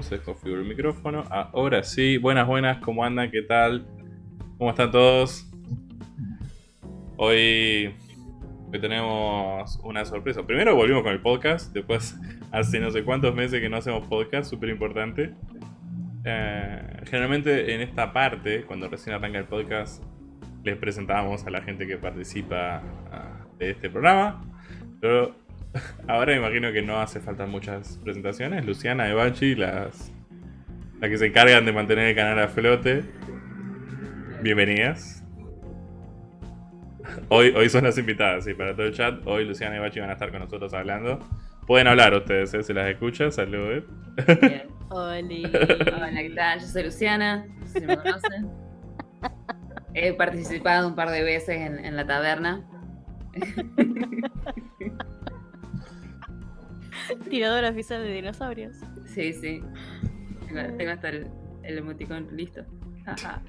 se configuró el micrófono. Ahora sí, buenas, buenas, ¿cómo andan? ¿Qué tal? ¿Cómo están todos? Hoy Hoy tenemos una sorpresa. Primero volvimos con el podcast, después hace no sé cuántos meses que no hacemos podcast, súper importante. Eh, generalmente en esta parte, cuando recién arranca el podcast, les presentamos a la gente que participa ah, de este programa. Pero ahora me imagino que no hace falta muchas presentaciones. Luciana, Evachi, las, las que se encargan de mantener el canal a flote. Bienvenidas. Hoy, hoy son las invitadas, sí, para todo el chat. Hoy Luciana y Bachi van a estar con nosotros hablando. Pueden hablar ustedes, ¿eh? se las escucha. Saludos. Bien. Hola, ¿qué tal? Yo soy Luciana, no si me conocen. He participado un par de veces en, en la taberna. Tiradora oficial de dinosaurios. Sí, sí. Tengo, tengo hasta el, el emoticón listo. Ajá.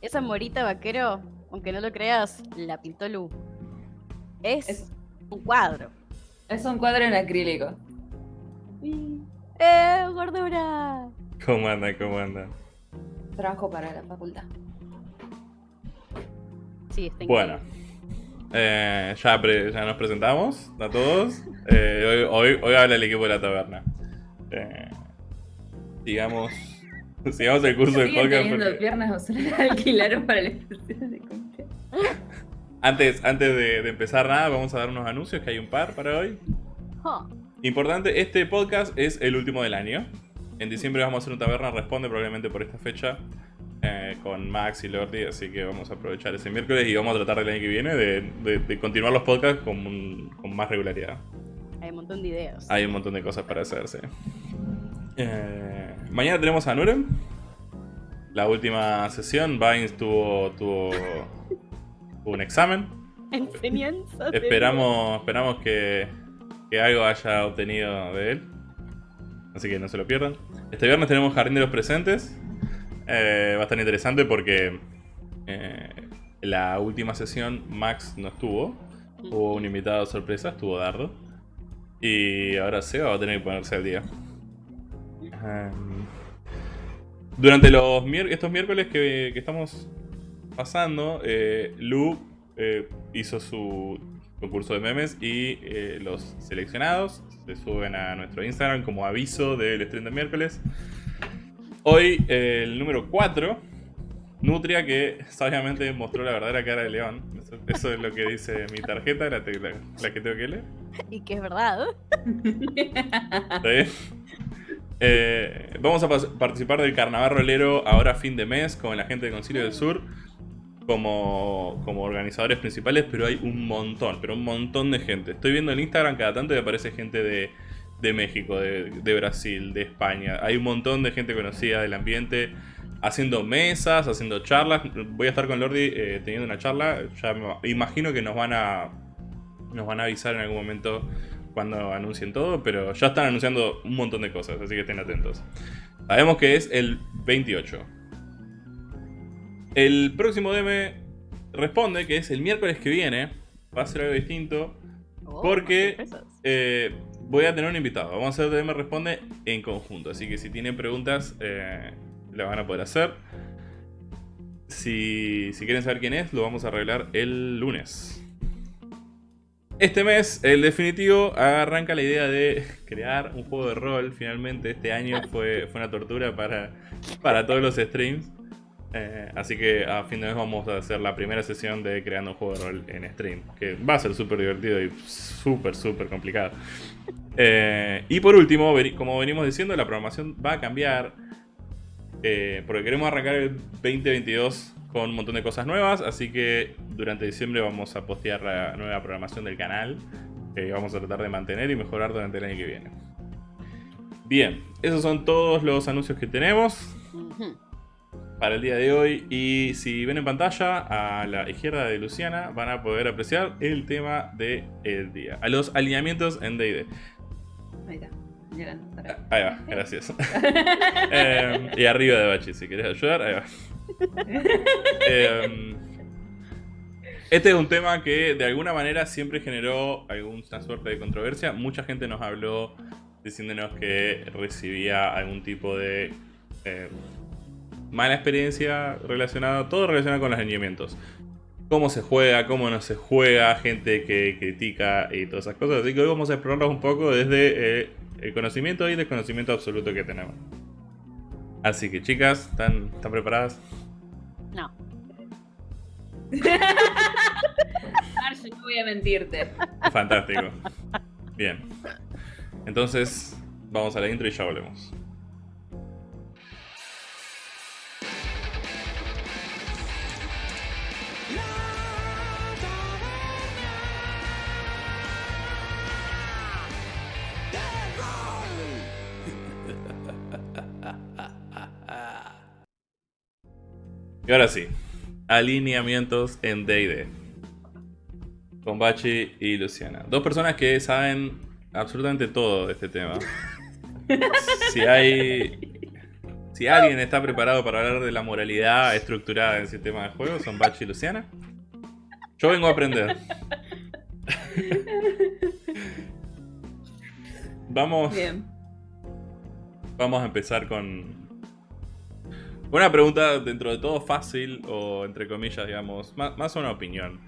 Esa morita vaquero, aunque no lo creas, la pintó Lu. Es, Es- un cuadro. Es un cuadro en acrílico. ¡Eh, gordura! ¿Cómo anda? ¿Cómo anda? Trabajo para la facultad. Sí, está Bueno. Eh, ya, pre- ya nos presentamos a todos. Eh, hoy, hoy, hoy habla el equipo de la taberna. Eh, sigamos, sigamos el curso del ¿Siguen podcast. teniendo porque- piernas o alquilaron para especial de cumpleaños? Antes, antes de, de empezar nada, vamos a dar unos anuncios, que hay un par para hoy. Importante, este podcast es el último del año. En diciembre vamos a hacer un taberna responde probablemente por esta fecha eh, con Max y Lordi, así que vamos a aprovechar ese miércoles y vamos a tratar el año que viene de, de- de continuar los podcasts con, un- con más regularidad. Hay un montón de ideas. Hay un montón de cosas para hacerse. Eh, mañana tenemos a Nurem. La última sesión, Vines tuvo, tuvo, tuvo un examen. Enseñanza. Esperamos, esperamos que, que algo haya obtenido de él. Así que no se lo pierdan. Este viernes tenemos Jardín de los Presentes. Eh, va a estar interesante porque eh, la última sesión Max no estuvo. Hubo un invitado sorpresa, estuvo Dardo. Y ahora Seba va a tener que ponerse al día. Um, durante los estos miércoles que, que estamos pasando, eh, Lu eh, hizo su concurso de memes y eh, los seleccionados se suben a nuestro Instagram como aviso del stream de miércoles. Hoy eh, el número 4, Nutria, que sabiamente mostró la verdadera cara de León. Eso, eso es lo que dice mi tarjeta, la, te- la- la que tengo que leer. Y que es verdad. ¿Está bien? Eh, vamos a participar del carnaval rolero ahora fin de mes con la gente de Concilio del Sur como, como organizadores principales, pero hay un montón, pero un montón de gente. Estoy viendo en Instagram cada tanto y aparece gente de, de México, de, de Brasil, de España. Hay un montón de gente conocida del ambiente haciendo mesas, haciendo charlas. Voy a estar con Lordi eh, teniendo una charla. Ya me imagino que nos van a nos van a avisar en algún momento cuando anuncien todo, pero ya están anunciando un montón de cosas, así que estén atentos. Sabemos que es el 28. El próximo DM responde que es el miércoles que viene. Va a ser algo distinto. Oh, Porque-. Eh, voy a tener un invitado. Vamos a hacer DM responde en conjunto. Así que si tienen preguntas, eh, las van a poder hacer. Si, si quieren saber quién es, lo vamos a arreglar el lunes. Este mes, el definitivo, arranca la idea de crear un juego de rol. Finalmente, este año fue, fue una tortura para, para todos los streams. Eh, así que a fin de mes vamos a hacer la primera sesión de creando un juego de rol en stream. Que va a ser súper divertido y súper, súper complicado. Eh, y por último, como venimos diciendo, la programación va a cambiar. eh, porque queremos arrancar el 2022 con un montón de cosas nuevas. Así que durante diciembre vamos a postear la nueva programación del canal. Que vamos a tratar de mantener y mejorar durante el año que viene. Bien, esos son todos los anuncios que tenemos. Para el día de hoy. Y si ven en pantalla, a la izquierda de Luciana van a poder apreciar el tema del día. A los alineamientos en DD. Ahí está. Para- Ahí va, gracias. Eh, y arriba de Bachi, si querés ayudar, ahí va. Eh, este es un tema que de alguna manera siempre generó alguna suerte de controversia. Mucha gente nos habló diciéndonos que recibía algún tipo de eh, mala experiencia relacionada, todo relacionado con los alineamientos. cómo se juega, cómo no se juega, gente que critica y todas esas cosas. Así que hoy vamos a explorarlos un poco desde eh, el conocimiento y desconocimiento absoluto que tenemos. Así que chicas, ¿están, ¿están preparadas? No. Marge, no voy a mentirte. Fantástico. Bien. Entonces, vamos a la intro y ya volvemos. Y ahora sí, alineamientos en D&D. Con Bachi y Luciana. Dos personas que saben absolutamente todo de este tema. Si hay... Si alguien está preparado para hablar de la moralidad estructurada en el sistema de juego, son Bachi y Luciana. Yo vengo a aprender. Vamos, Bien. vamos a empezar con una pregunta dentro de todo fácil o entre comillas, digamos, más, más una opinión.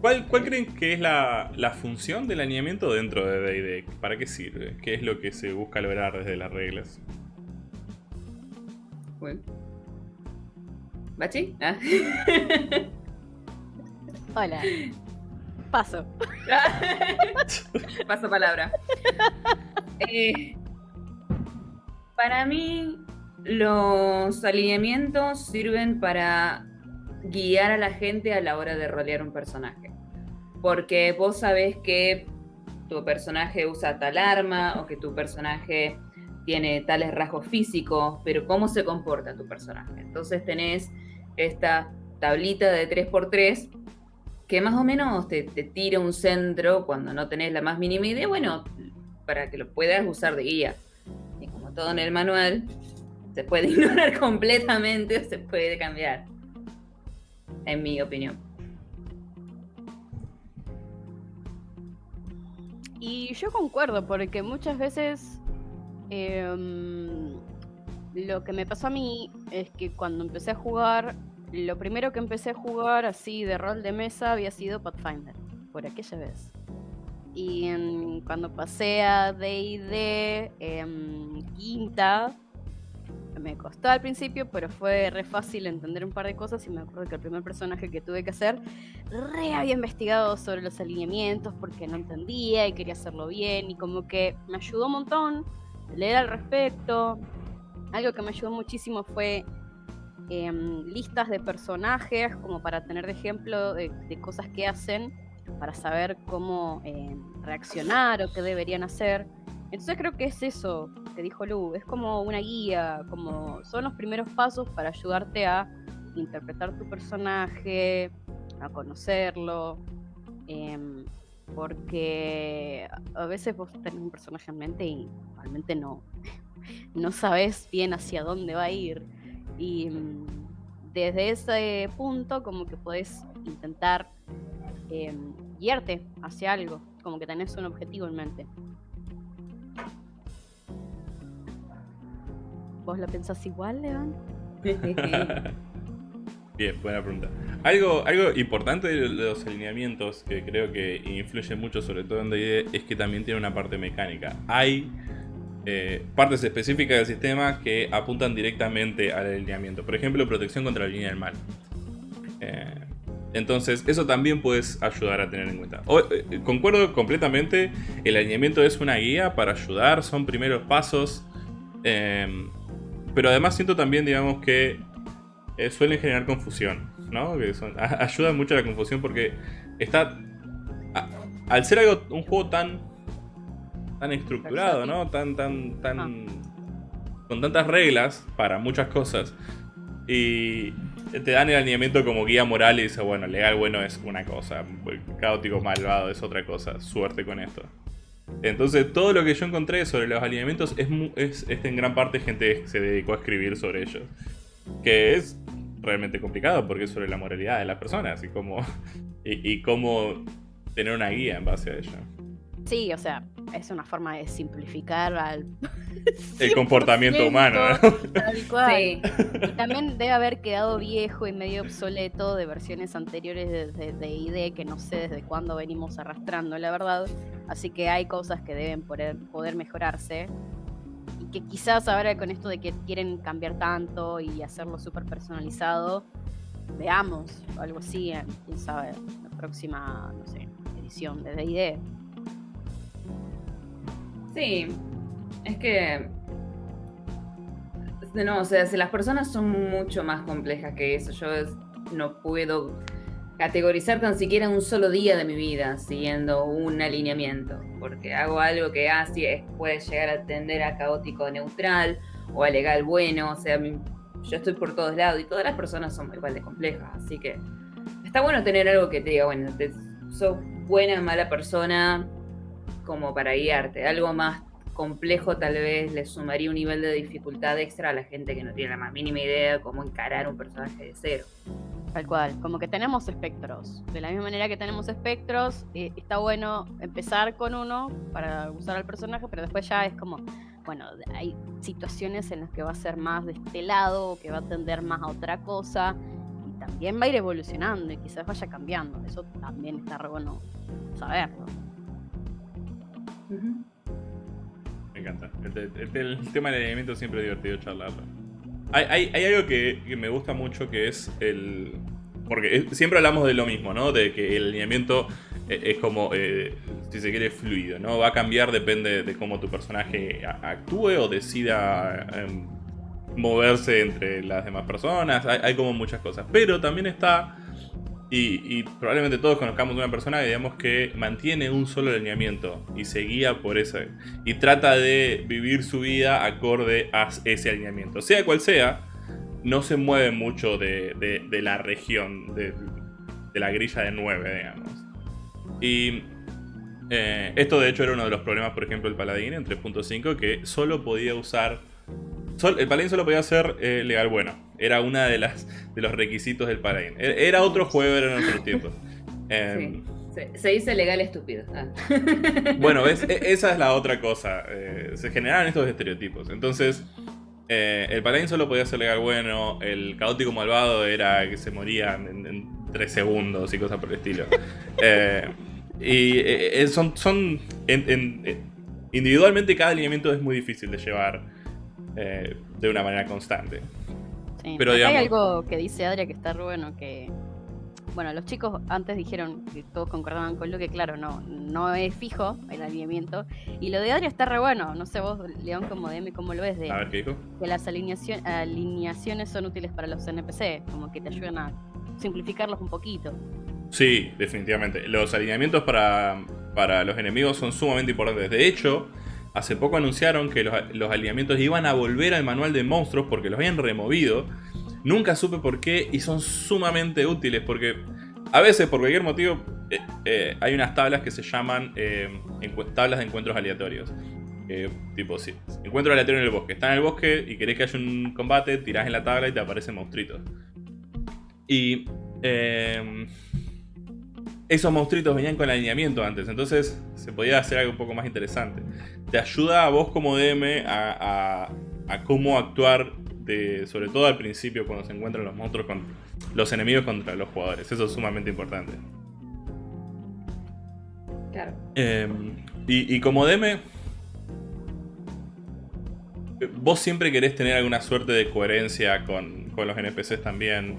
¿Cuál, cuál creen que es la, la función del alineamiento dentro de D&D? ¿Para qué sirve? ¿Qué es lo que se busca lograr desde las reglas? Bueno. ¿Bachi? Ah. Hola. Paso. Paso palabra. Eh, para mí, los alineamientos sirven para guiar a la gente a la hora de rolear un personaje. Porque vos sabés que tu personaje usa tal arma o que tu personaje tiene tales rasgos físicos, pero cómo se comporta tu personaje. Entonces tenés esta tablita de 3x3 que más o menos te, te tira un centro cuando no tenés la más mínima idea, bueno, para que lo puedas usar de guía. Y como todo en el manual, se puede ignorar completamente o se puede cambiar. En mi opinión. Y yo concuerdo, porque muchas veces em, lo que me pasó a mí es que cuando empecé a jugar, lo primero que empecé a jugar así de rol de mesa había sido Pathfinder, por aquella vez. Y cuando pasé a D&D en quinta, me costó al principio, pero fue re fácil entender un par de cosas y me acuerdo que el primer personaje que tuve que hacer re había investigado sobre los alineamientos porque no entendía y quería hacerlo bien y como que me ayudó un montón leer al respecto. Algo que me ayudó muchísimo fue em, listas de personajes como para tener de ejemplo de, cosas que hacen para saber cómo em, reaccionar o qué deberían hacer. Entonces creo que es eso que dijo Lu, es como una guía, como son los primeros pasos para ayudarte a interpretar tu personaje, a conocerlo, em, porque a veces vos tenés un personaje en mente y realmente no, no sabes bien hacia dónde va a ir. Y mm, desde ese punto como que podés intentar em, guiarte hacia algo, como que tenés un objetivo en mente. ¿Vos lo pensás igual, León? Bien, buena pregunta. Algo, algo importante de los alineamientos que creo que influye mucho, sobre todo en D&D, es que también tiene una parte mecánica. Hay eh, partes específicas del sistema que apuntan directamente al alineamiento. Por ejemplo, protección contra la línea del mal. Eh, entonces, eso también puedes ayudar a tener en cuenta. Eh, concuerdo completamente, el alineamiento es una guía para ayudar, son primeros pasos. Pero además siento también, digamos, que eh, suelen generar confusión, ¿no? Que son, a- ayuda mucho a la confusión porque está... a- al ser algo, un juego tan... tan estructurado, ¿no? Tan, tan, tan... con tantas reglas para muchas cosas. Y te dan el alineamiento como guía moral y dice, bueno, legal bueno es una cosa, caótico malvado es otra cosa, suerte con esto. Entonces todo lo que yo encontré sobre los alineamientos es, es, es en gran parte gente que se dedicó a escribir sobre ellos. Que es realmente complicado porque es sobre la moralidad de las personas y cómo, y cómo tener una guía en base a ello. Sí, o sea, es una forma de simplificar al, el comportamiento humano. Tal cual. Y también debe haber quedado viejo y medio obsoleto de versiones anteriores de D&D que no sé desde cuándo venimos arrastrando, la verdad. Así que hay cosas que deben poder, poder mejorarse y que quizás ahora con esto de que quieren cambiar tanto y hacerlo súper personalizado, veamos algo así, en, quién sabe, la próxima, no sé, edición de D&D. Sí, es que... No, o sea, si las personas son mucho más complejas que eso, yo no puedo categorizar tan siquiera un solo día de mi vida siguiendo un alineamiento, porque hago algo que así ah, puede llegar a tender a caótico neutral o a legal bueno, o sea, yo estoy por todos lados y todas las personas son igual de complejas, así que está bueno tener algo que te diga, bueno, te, sos buena mala persona como para guiarte, algo más complejo tal vez le sumaría un nivel de dificultad extra a la gente que no tiene la más mínima idea de cómo encarar un personaje de cero. Tal cual, como que tenemos espectros. De la misma manera que tenemos espectros, eh, está bueno empezar con uno para usar al personaje, pero después ya es como, bueno, hay situaciones en las que va a ser más de este lado, o que va a tender más a otra cosa, y también va a ir evolucionando y quizás vaya cambiando. Eso también está re bueno saberlo. Me encanta. El, tema del alineamiento siempre es divertido charlarlo. Hay, algo que, me gusta mucho que es el... Porque siempre hablamos de lo mismo, ¿no? De que el alineamiento eh, es como, eh, si se quiere, fluido, ¿no? Va a cambiar, depende de cómo tu personaje actúe o decida em, moverse entre las demás personas. hay, como muchas cosas. Pero también está y, probablemente todos conozcamos una persona que digamos que mantiene un solo alineamiento y se guía por ese. Y trata de vivir su vida acorde a ese alineamiento. Sea cual sea, no se mueve mucho de, la región, de, la grilla de 9, digamos. Y eh, esto de hecho era uno de los problemas, por ejemplo, del paladín en 3.5, que solo podía usar... el paladín solo podía ser eh, legal bueno era una de las de los requisitos del paladín. E, era otro juego, era en otros tiempos. Em, se, dice legal estúpido. Ah. Bueno, e, esa es la otra cosa. Eh, se generaban estos estereotipos. Entonces, eh, el paladín solo podía ser legal bueno. El caótico malvado era que se morían en, tres segundos y cosas por el estilo. Eh, y son, son individualmente cada alineamiento es muy difícil de llevar de una manera constante. Pero hay algo que dice Adria que está bueno, que bueno, los chicos antes dijeron que todos concordaban con lo que, claro, no, no es fijo el alineamiento. Y lo de Adria está re bueno. No sé vos, León, como DM, cómo lo ves de a ver, ¿qué dijo? que las alineación, alineaciones son útiles para los NPC, como que te ayudan a simplificarlos un poquito. Sí, definitivamente. Los alineamientos para, para los enemigos son sumamente importantes. De hecho, Hace poco anunciaron que los, alineamientos iban a volver al manual de monstruos porque los habían removido. Nunca supe por qué y son sumamente útiles porque a veces por cualquier motivo eh, eh, hay unas tablas que se llaman eh, tablas de encuentros aleatorios. tipo, si encuentro aleatorio en el bosque. Está en el bosque y querés que haya un combate, tirás en la tabla y te aparecen monstruitos. Y esos monstruitos venían con alineamiento antes, entonces se podía hacer algo un poco más interesante. Te ayuda a vos como DM a, cómo actuar, de, sobre todo al principio cuando se encuentran los monstruos con los enemigos contra los jugadores. Eso es sumamente importante. Claro. Em, y, como DM, vos siempre querés tener alguna suerte de coherencia con, con los NPCs también.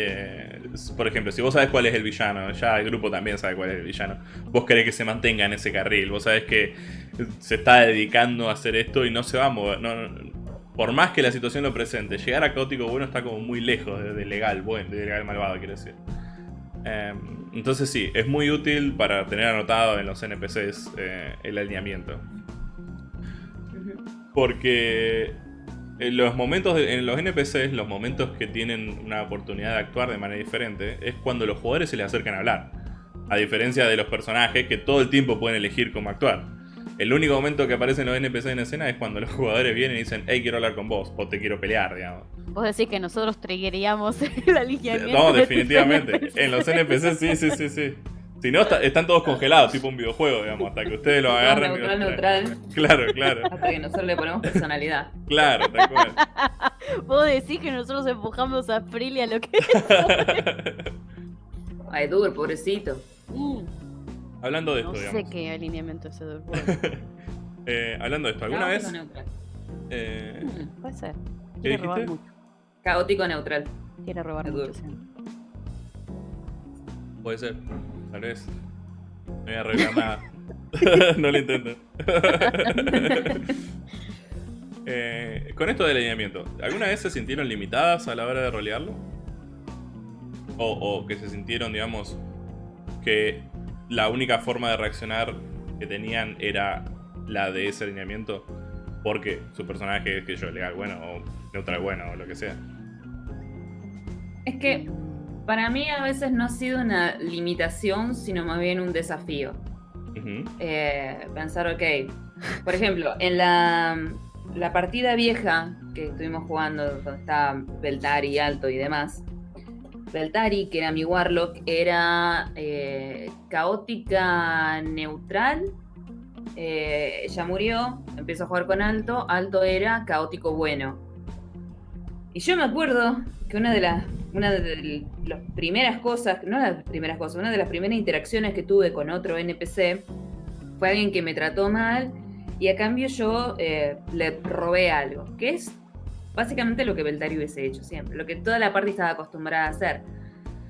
Eh, por ejemplo, si vos sabes cuál es el villano, ya el grupo también sabe cuál es el villano, vos querés que se mantenga en ese carril, vos sabés que se está dedicando a hacer esto y no se va a mover. por más que la situación lo presente, llegar a caótico bueno está como muy lejos de, legal bueno, de legal malvado, quiero decir. Em, entonces sí, es muy útil para tener anotado en los NPCs eh, el alineamiento. Porque en los momentos, en los NPCs, los momentos que tienen una oportunidad de actuar de manera diferente, es cuando los jugadores se les acercan a hablar. A diferencia de los personajes que todo el tiempo pueden elegir cómo actuar. El único momento que aparecen los NPCs en escena es cuando los jugadores vienen y dicen, hey, quiero hablar con vos, o te quiero pelear, digamos. Vos decís que nosotros triggeríamos la alineamiento. No, definitivamente. En los NPCs sí, sí, sí, sí. Si no, está- están todos congelados, tipo un videojuego, digamos, hasta que ustedes lo agarren. neutral, neutral, Claro, claro, hasta que nosotros le ponemos personalidad. claro, tal cual. Vos decís que nosotros empujamos a Freely a lo que Ay, Dur, pobrecito. Mm, Hablando de esto, No sé digamos. qué alineamiento es Edur. Eh, hablando de esto, ¿alguna Caótico vez? neutral. eh, Mm, Puede ser. ¿Qué Quiere robar dijiste? mucho. Caótico neutral. Quiere robar Edur. mucho, sí. puede ser, tal vez. No voy a arreglar nada. no lo intento. Eh, con esto del alineamiento, ¿alguna vez se sintieron limitadas a la hora de rolearlo? O, o que se sintieron, digamos, que la única forma de reaccionar que tenían era la de ese alineamiento porque su personaje es que yo legal bueno o neutral bueno o lo que sea. Es que para mí a veces no ha sido una limitación, sino más bien un desafío. Eh, pensar, ok, por ejemplo, en la, la partida vieja que estuvimos jugando, donde estaba Beltari alto y demás, Beltari, que era mi Warlock, era eh, caótica neutral. Eh, ella murió, empezó a jugar con Alto, Alto era caótico bueno. Y yo me acuerdo que una de las una de las primeras cosas, no las primeras cosas, una de las primeras interacciones que tuve con otro NPC fue alguien que me trató mal y a cambio yo eh, le robé algo, que es básicamente lo que Beltari hubiese hecho siempre, lo que toda la parte estaba acostumbrada a hacer.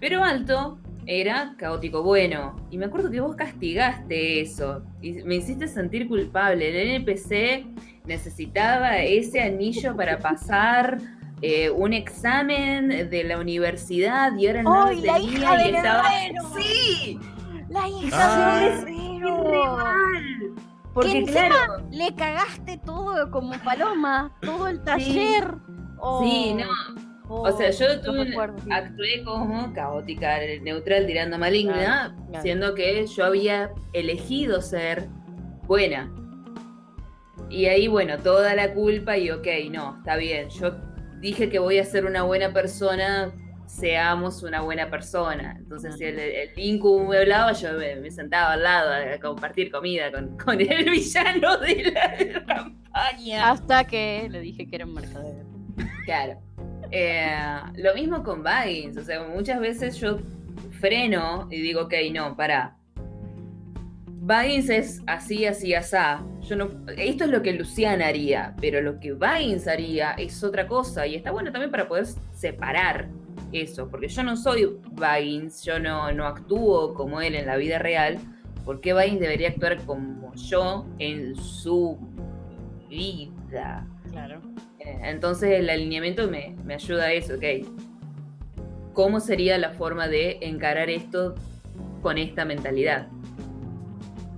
Pero Alto era caótico bueno y me acuerdo que vos castigaste eso y me hiciste sentir culpable. El NPC necesitaba ese anillo para pasar eh, un examen de la universidad y ahora no ¡Ay, lo la tenía hija y del estaba... ¡Sí! La Ah. hija del ¡Qué herrero. re mal! Porque encima- claro, Le cagaste todo como paloma, todo el taller. Oh, sí, no. oh, O sea, yo tuve sí. actué como caótica, neutral, tirando maligna, Claro, claro. siendo que yo había elegido ser buena. Y ahí, bueno, toda la culpa y ok, no, está bien. Yo dije que voy a ser una buena persona, seamos una buena persona. Entonces, si el, el Linku me hablaba, yo me, me sentaba al lado a compartir comida con, con el villano de la campaña. Hasta que le dije que era un mercader. Claro. Eh, lo mismo con Baggins. O sea, muchas veces yo freno y digo, ok, no, para. Baggins es así, así, asá. Yo no, esto es lo que Luciana haría, pero lo que Baggins haría es otra cosa. Y está bueno también para poder separar eso, porque yo no soy Baggins, yo no, no actúo como él en la vida real. ¿Por qué Baggins debería actuar como yo en su vida? Claro. Eh, Entonces el alineamiento me, me ayuda a eso, ok. ¿Cómo sería la forma de encarar esto con esta mentalidad?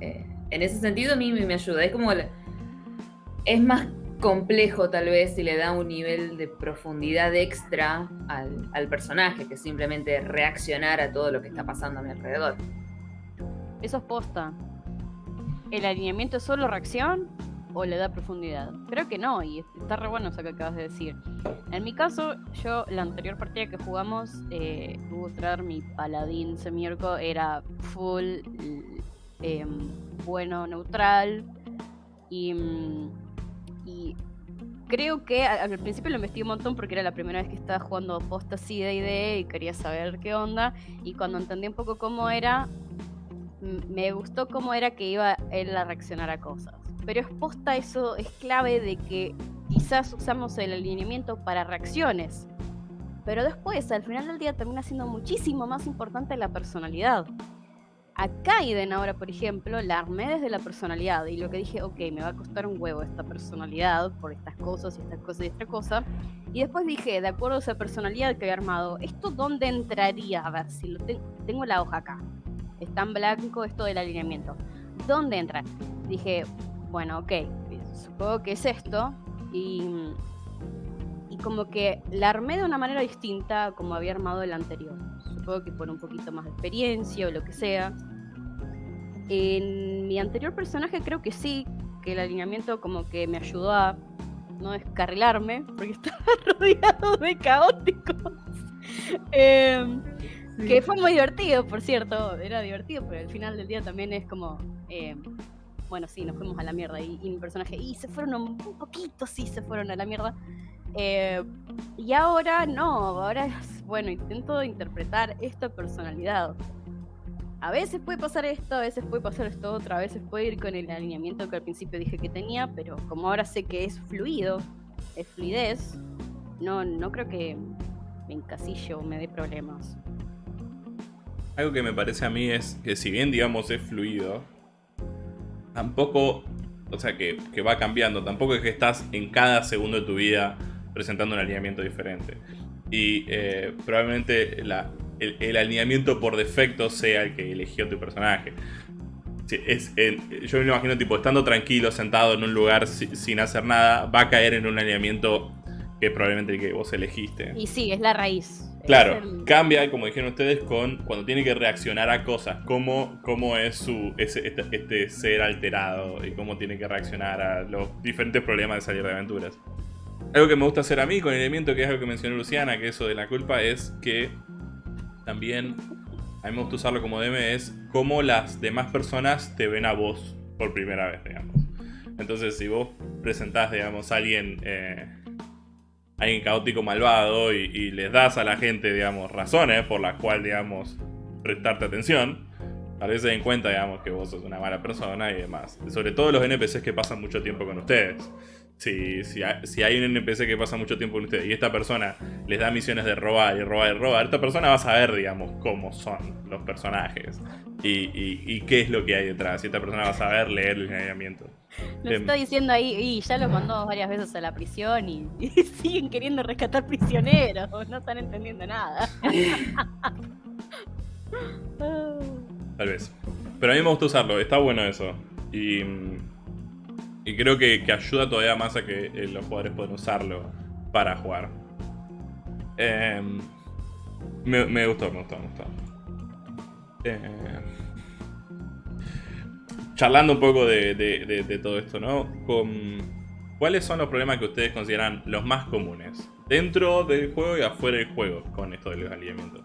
Eh, en ese sentido a mí me, ayuda. Es como... es más complejo tal vez si le da un nivel de profundidad extra al, personaje que simplemente reaccionar a todo lo que está pasando a mi alrededor. Eso es posta. ¿El alineamiento es solo reacción o le da profundidad? Creo que no, y está re bueno eso que acabas de decir. En mi caso, yo, la anterior partida que jugamos, eh, Gutrar, mi paladín semiorco, era full em, bueno, neutral. Y, mm, y creo que al principio lo investigué un montón porque era la primera vez que estaba jugando posta así de idea y quería saber qué onda. Y cuando entendí un poco cómo era, me gustó cómo era que iba él a reaccionar a cosas. Pero es posta eso, es clave de que quizás usamos el alineamiento para reacciones. Pero después, al final del día, termina siendo muchísimo más importante la personalidad. A Kaiden ahora, por ejemplo, la armé desde la personalidad y lo que dije, ok, me va a costar un huevo esta personalidad por estas cosas y estas cosas y esta cosa. Y después dije, de acuerdo a esa personalidad que había armado, ¿esto dónde entraría? A ver, si lo te- tengo la hoja acá. Está en blanco esto del alineamiento. ¿Dónde entra? Dije, bueno, ok, supongo que es esto. Y, y como que la armé de una manera distinta como había armado el anterior. Supongo que por un poquito más de experiencia o lo que sea. En mi anterior personaje creo que sí, que el alineamiento como que me ayudó a no descarrilarme, porque estaba rodeado de caóticos. Em, Que fue muy divertido, por cierto. Era divertido, pero al final del día también es como. eh, bueno, sí, nos fuimos a la mierda. Y, y mi personaje. Y se fueron un, un poquito, sí, se fueron a la mierda. Eh, y ahora no. Ahora es. Bueno, intento interpretar esta personalidad. A veces puede pasar esto, a veces puede pasar esto otro, a veces puede ir con el alineamiento que al principio dije que tenía, pero como ahora sé que es fluido, es fluidez, no, no creo que me encasillo o me dé problemas. Algo que me parece a mí es que si bien digamos es fluido, tampoco, o sea que, que va cambiando, tampoco es que estás en cada segundo de tu vida presentando un alineamiento diferente. Y eh, probablemente la, el, el alineamiento por defecto sea el que eligió tu personaje. Sí, es, en- yo me lo imagino tipo estando tranquilo, sentado en un lugar si- sin hacer nada, va a caer en un alineamiento que es probablemente el que vos elegiste. Y sí, es la raíz. Claro, el- cambia, como dijeron ustedes, con cuando tiene que reaccionar a cosas, cómo, cómo es su ese, este, este ser alterado y cómo tiene que reaccionar a los diferentes problemas de salir de aventuras. Algo que me gusta hacer a mí con el elemento que es algo que mencionó Luciana, que eso de la culpa, es que también a mí me gusta usarlo como DM, es cómo las demás personas te ven a vos por primera vez, digamos. Entonces, si vos presentás, digamos, a alguien, eh, alguien caótico malvado y, les das a la gente, digamos, razones por las cuales, digamos, prestarte atención, tal vez se den cuenta, digamos, que vos sos una mala persona y demás. Sobre todo los NPCs que pasan mucho tiempo con ustedes. Si, si, si hay un NPC que pasa mucho tiempo con ustedes y esta persona les da misiones de robar y robar y robar, esta persona va a saber, digamos, cómo son los personajes y, y- y qué es lo que hay detrás. Y esta persona va a saber leer el lineamiento. Nos Em. está diciendo ahí, y ya los mandó varias veces a la prisión y, y siguen queriendo rescatar prisioneros, no están entendiendo nada. Tal vez. Pero a mí me gusta usarlo, está bueno eso. Y, mm, y creo que, que ayuda todavía más a que eh, los jugadores puedan usarlo para jugar. Em, me, gustó, me gustó, me gustó. Eh, charlando un poco de, de- todo esto, ¿no? ¿Cuáles son los problemas que ustedes consideran los más comunes? Dentro del juego y afuera del juego con esto del alineamiento.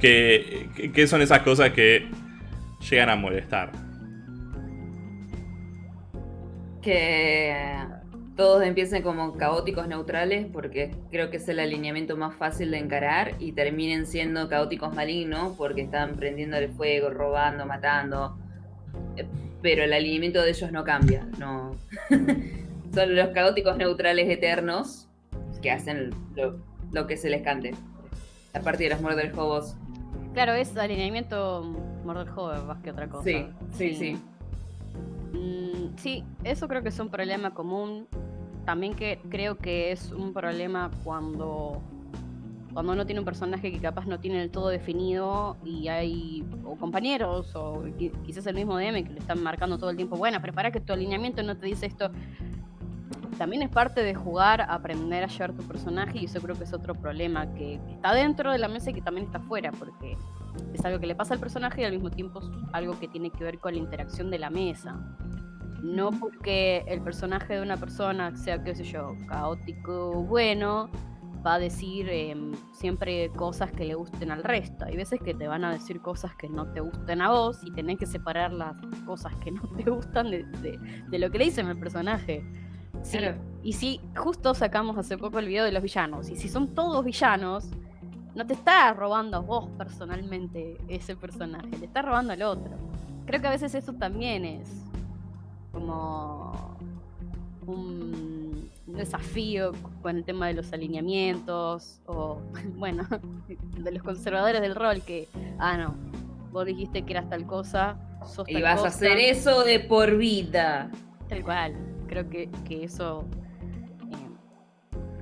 ¿Qué, qué- qué son esas cosas que llegan a molestar? Que todos empiecen como caóticos neutrales, porque creo que es el alineamiento más fácil de encarar, y terminen siendo caóticos malignos, porque están prendiendo el fuego, robando, matando. Eh, Pero el alineamiento de ellos no cambia, no. Son los caóticos neutrales eternos que hacen lo, lo que se les cante. A partir de los Murder Hobos. Claro, es alineamiento Murder Hover más que otra cosa. Sí, sí, sí. Mm, sí, eso creo que es un problema común. También que creo que es un problema cuando, cuando uno tiene un personaje que capaz no tiene del todo definido y hay o compañeros o qui- quizás el mismo DM que le están marcando todo el tiempo, bueno, pero para que tu alineamiento no te dice esto. También es parte de jugar, aprender a llevar tu personaje y eso creo que es otro problema que, que está dentro de la mesa y que también está fuera porque es algo que le pasa al personaje y al mismo tiempo es algo que tiene que ver con la interacción de la mesa. No porque el personaje de una persona sea, qué sé yo, caótico, bueno, va a decir em, siempre cosas que le gusten al resto. Hay veces que te van a decir cosas que no te gusten a vos y tenés que separar las cosas que no te gustan de, de- de lo que le dicen al personaje. Sí, Claro. Y si justo sacamos hace poco el video de los villanos, y si son todos villanos, no te está robando a vos personalmente ese personaje, le está robando al otro. Creo que a veces eso también es como un, desafío con el tema de los alineamientos o, bueno, de los conservadores del rol que, ah, no, vos dijiste que eras tal cosa, sos Y tal vas cosa. a hacer eso de por vida. Tal cual. Creo que, que eso.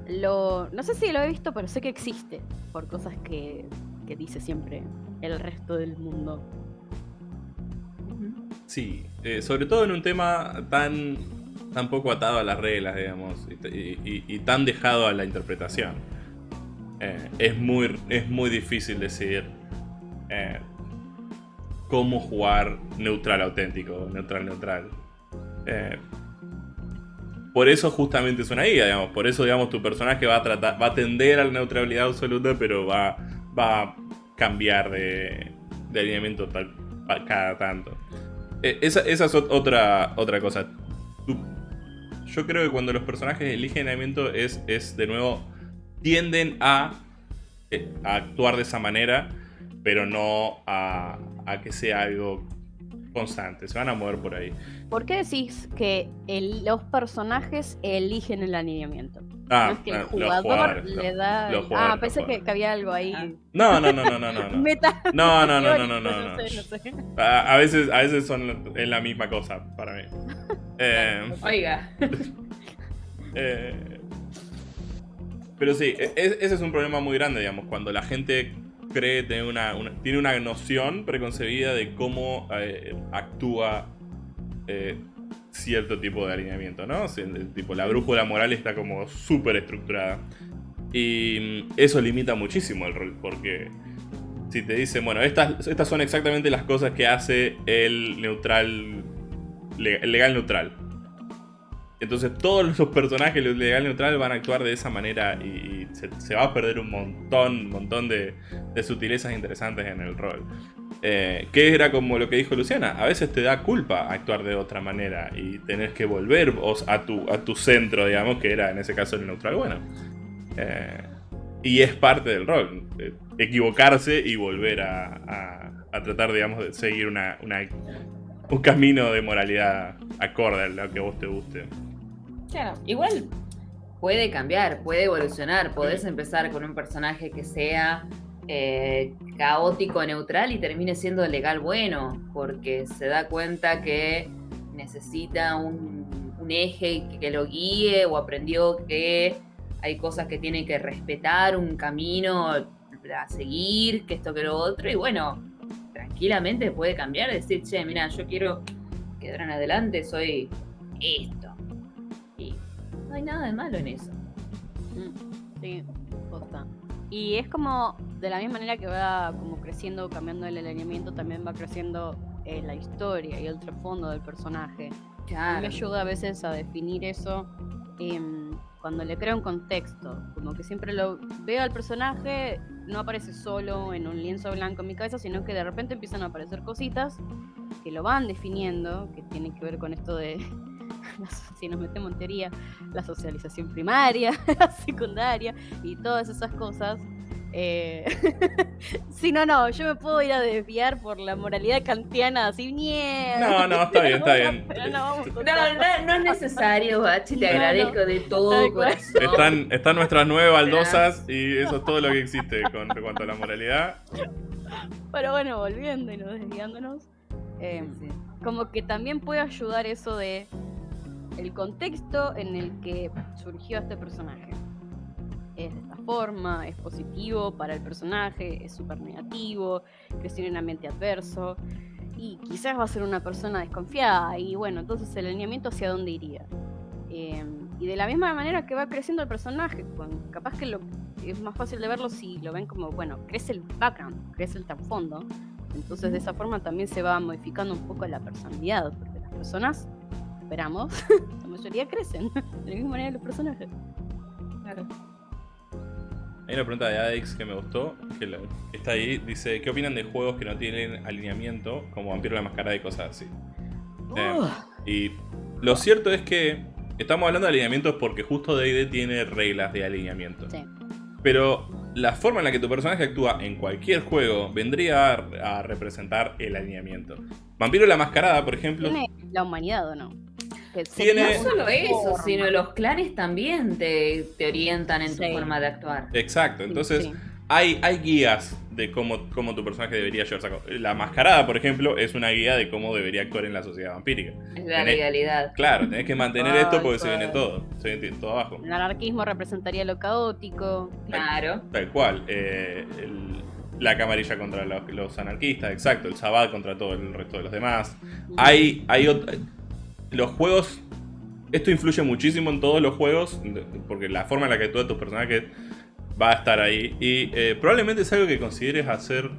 eh, lo. No sé si lo he visto, pero sé que existe. Por cosas que, que dice siempre el resto del mundo. Sí, eh, sobre todo en un tema tan, poco atado a las reglas, digamos, y, tan dejado a la interpretación. Eh, es, muy, es muy difícil decidir eh, cómo jugar neutral auténtico, neutral neutral. Eh, por eso justamente es una guía, digamos, por eso digamos tu personaje va a tratar, va a tender a la neutralidad absoluta, pero va, va cambiar de, de alineamiento tal, cada tanto. Eh, esa, es otra, otra cosa. yo creo que cuando los personajes eligen alineamiento es, es de nuevo, tienden a, eh, a actuar de esa manera, pero no a, a que sea algo constante, se van a mover por ahí. ¿Por qué decís que los personajes eligen el alineamiento? Ah, no es que el jugador le da. ah, pensé que, había algo ahí. Ah. No, no, no, no, no, no. Meta. No, no, no, no, no, no. no. Sé, sé. A, veces, a veces son es la misma cosa para mí. Eh, Oiga. Eh, pero sí, e, e, ese es un problema muy grande, digamos, cuando la gente cree tener una, tiene una noción preconcebida de cómo eh, actúa eh, cierto tipo de alineamiento, ¿no? tipo, la brújula moral está como súper estructurada. Y mm, eso limita muchísimo el rol, porque si te dicen, bueno, estas, estas son exactamente las cosas que hace el neutral, legal neutral. Entonces todos los personajes de legal neutral van a actuar de esa manera y, se, va a perder un montón, montón de, sutilezas interesantes en el rol. Eh, que era como lo que dijo Luciana, a veces te da culpa actuar de otra manera y tenés que volver a tu, a tu centro, digamos, que era en ese caso el neutral bueno. Eh, y es parte del rol, eh, equivocarse y volver a, tratar, digamos, de seguir un camino de moralidad acorde a lo que vos te guste. Claro, igual puede cambiar, puede evolucionar. Podés empezar con un personaje que sea eh, caótico, neutral y termine siendo legal bueno, porque se da cuenta que necesita un, eje que, lo guíe o aprendió que hay cosas que tiene que respetar, un camino a seguir, que esto que lo otro, y bueno, tranquilamente puede cambiar, decir, che, mira, yo quiero quedar en adelante, soy esto no hay nada de malo en eso. Mm, sí, posta. Y es como, de la misma manera que va como creciendo, cambiando el alineamiento, también va creciendo eh, la historia y el trasfondo del personaje. Claro. Me ayuda a veces a definir eso em, cuando le creo un contexto. Como que siempre lo veo al personaje, no aparece solo en un lienzo blanco en mi cabeza, sino que de repente empiezan a aparecer cositas que lo van definiendo, que tienen que ver con esto de si nos metemos en teoría, la socialización primaria, la secundaria y todas esas cosas. Eh, si no, no, yo me puedo ir a desviar por la moralidad kantiana así, No, no, está bien, está bien. no, no, es necesario, Bachi, te agradezco de todo corazón. Están, están nuestras nueve baldosas y eso es todo lo que existe con cuanto a la moralidad. Pero bueno, volviendo y no desviándonos, eh, como que también puede ayudar eso de el contexto en el que surgió este personaje. Es de esta forma, es positivo para el personaje, es súper negativo, creció en un ambiente adverso y quizás va a ser una persona desconfiada y bueno, entonces el alineamiento hacia dónde iría. Em, y de la misma manera que va creciendo el personaje, capaz que lo, es más fácil de verlo si lo ven como, bueno, crece el background, crece el trasfondo, entonces de esa forma también se va modificando un poco la personalidad, porque las personas esperamos, la mayoría crecen de la misma manera los personajes. Claro. Hay una pregunta de Adex que me gustó, que está ahí, dice, ¿qué opinan de juegos que no tienen alineamiento, como Vampiro la Mascarada y cosas así? Eh, y lo cierto es que estamos hablando de alineamientos porque justo D&D tiene reglas de alineamiento. Sí. Pero la forma en la que tu personaje actúa en cualquier juego vendría a, representar el alineamiento. Vampiro la Mascarada, por ejemplo... ¿Tiene la humanidad o no? No solo eso, sino los clanes también te, orientan en tu forma de actuar. Exacto, entonces Hay, hay guías de cómo, cómo tu personaje debería llevarse a La mascarada, por ejemplo, es una guía de cómo debería actuar en la sociedad vampírica. Es la legalidad. Claro, tenés que mantener esto porque se viene todo. Se viene todo abajo. El anarquismo representaría lo caótico. Claro. Tal, cual. Eh, la camarilla contra los, anarquistas, exacto. El sabbat contra todo el resto de los demás. Hay, hay los juegos. Esto influye muchísimo en todos los juegos, porque la forma en la que actúa tu personaje va a estar ahí. Y eh, probablemente es algo que consideres hacer.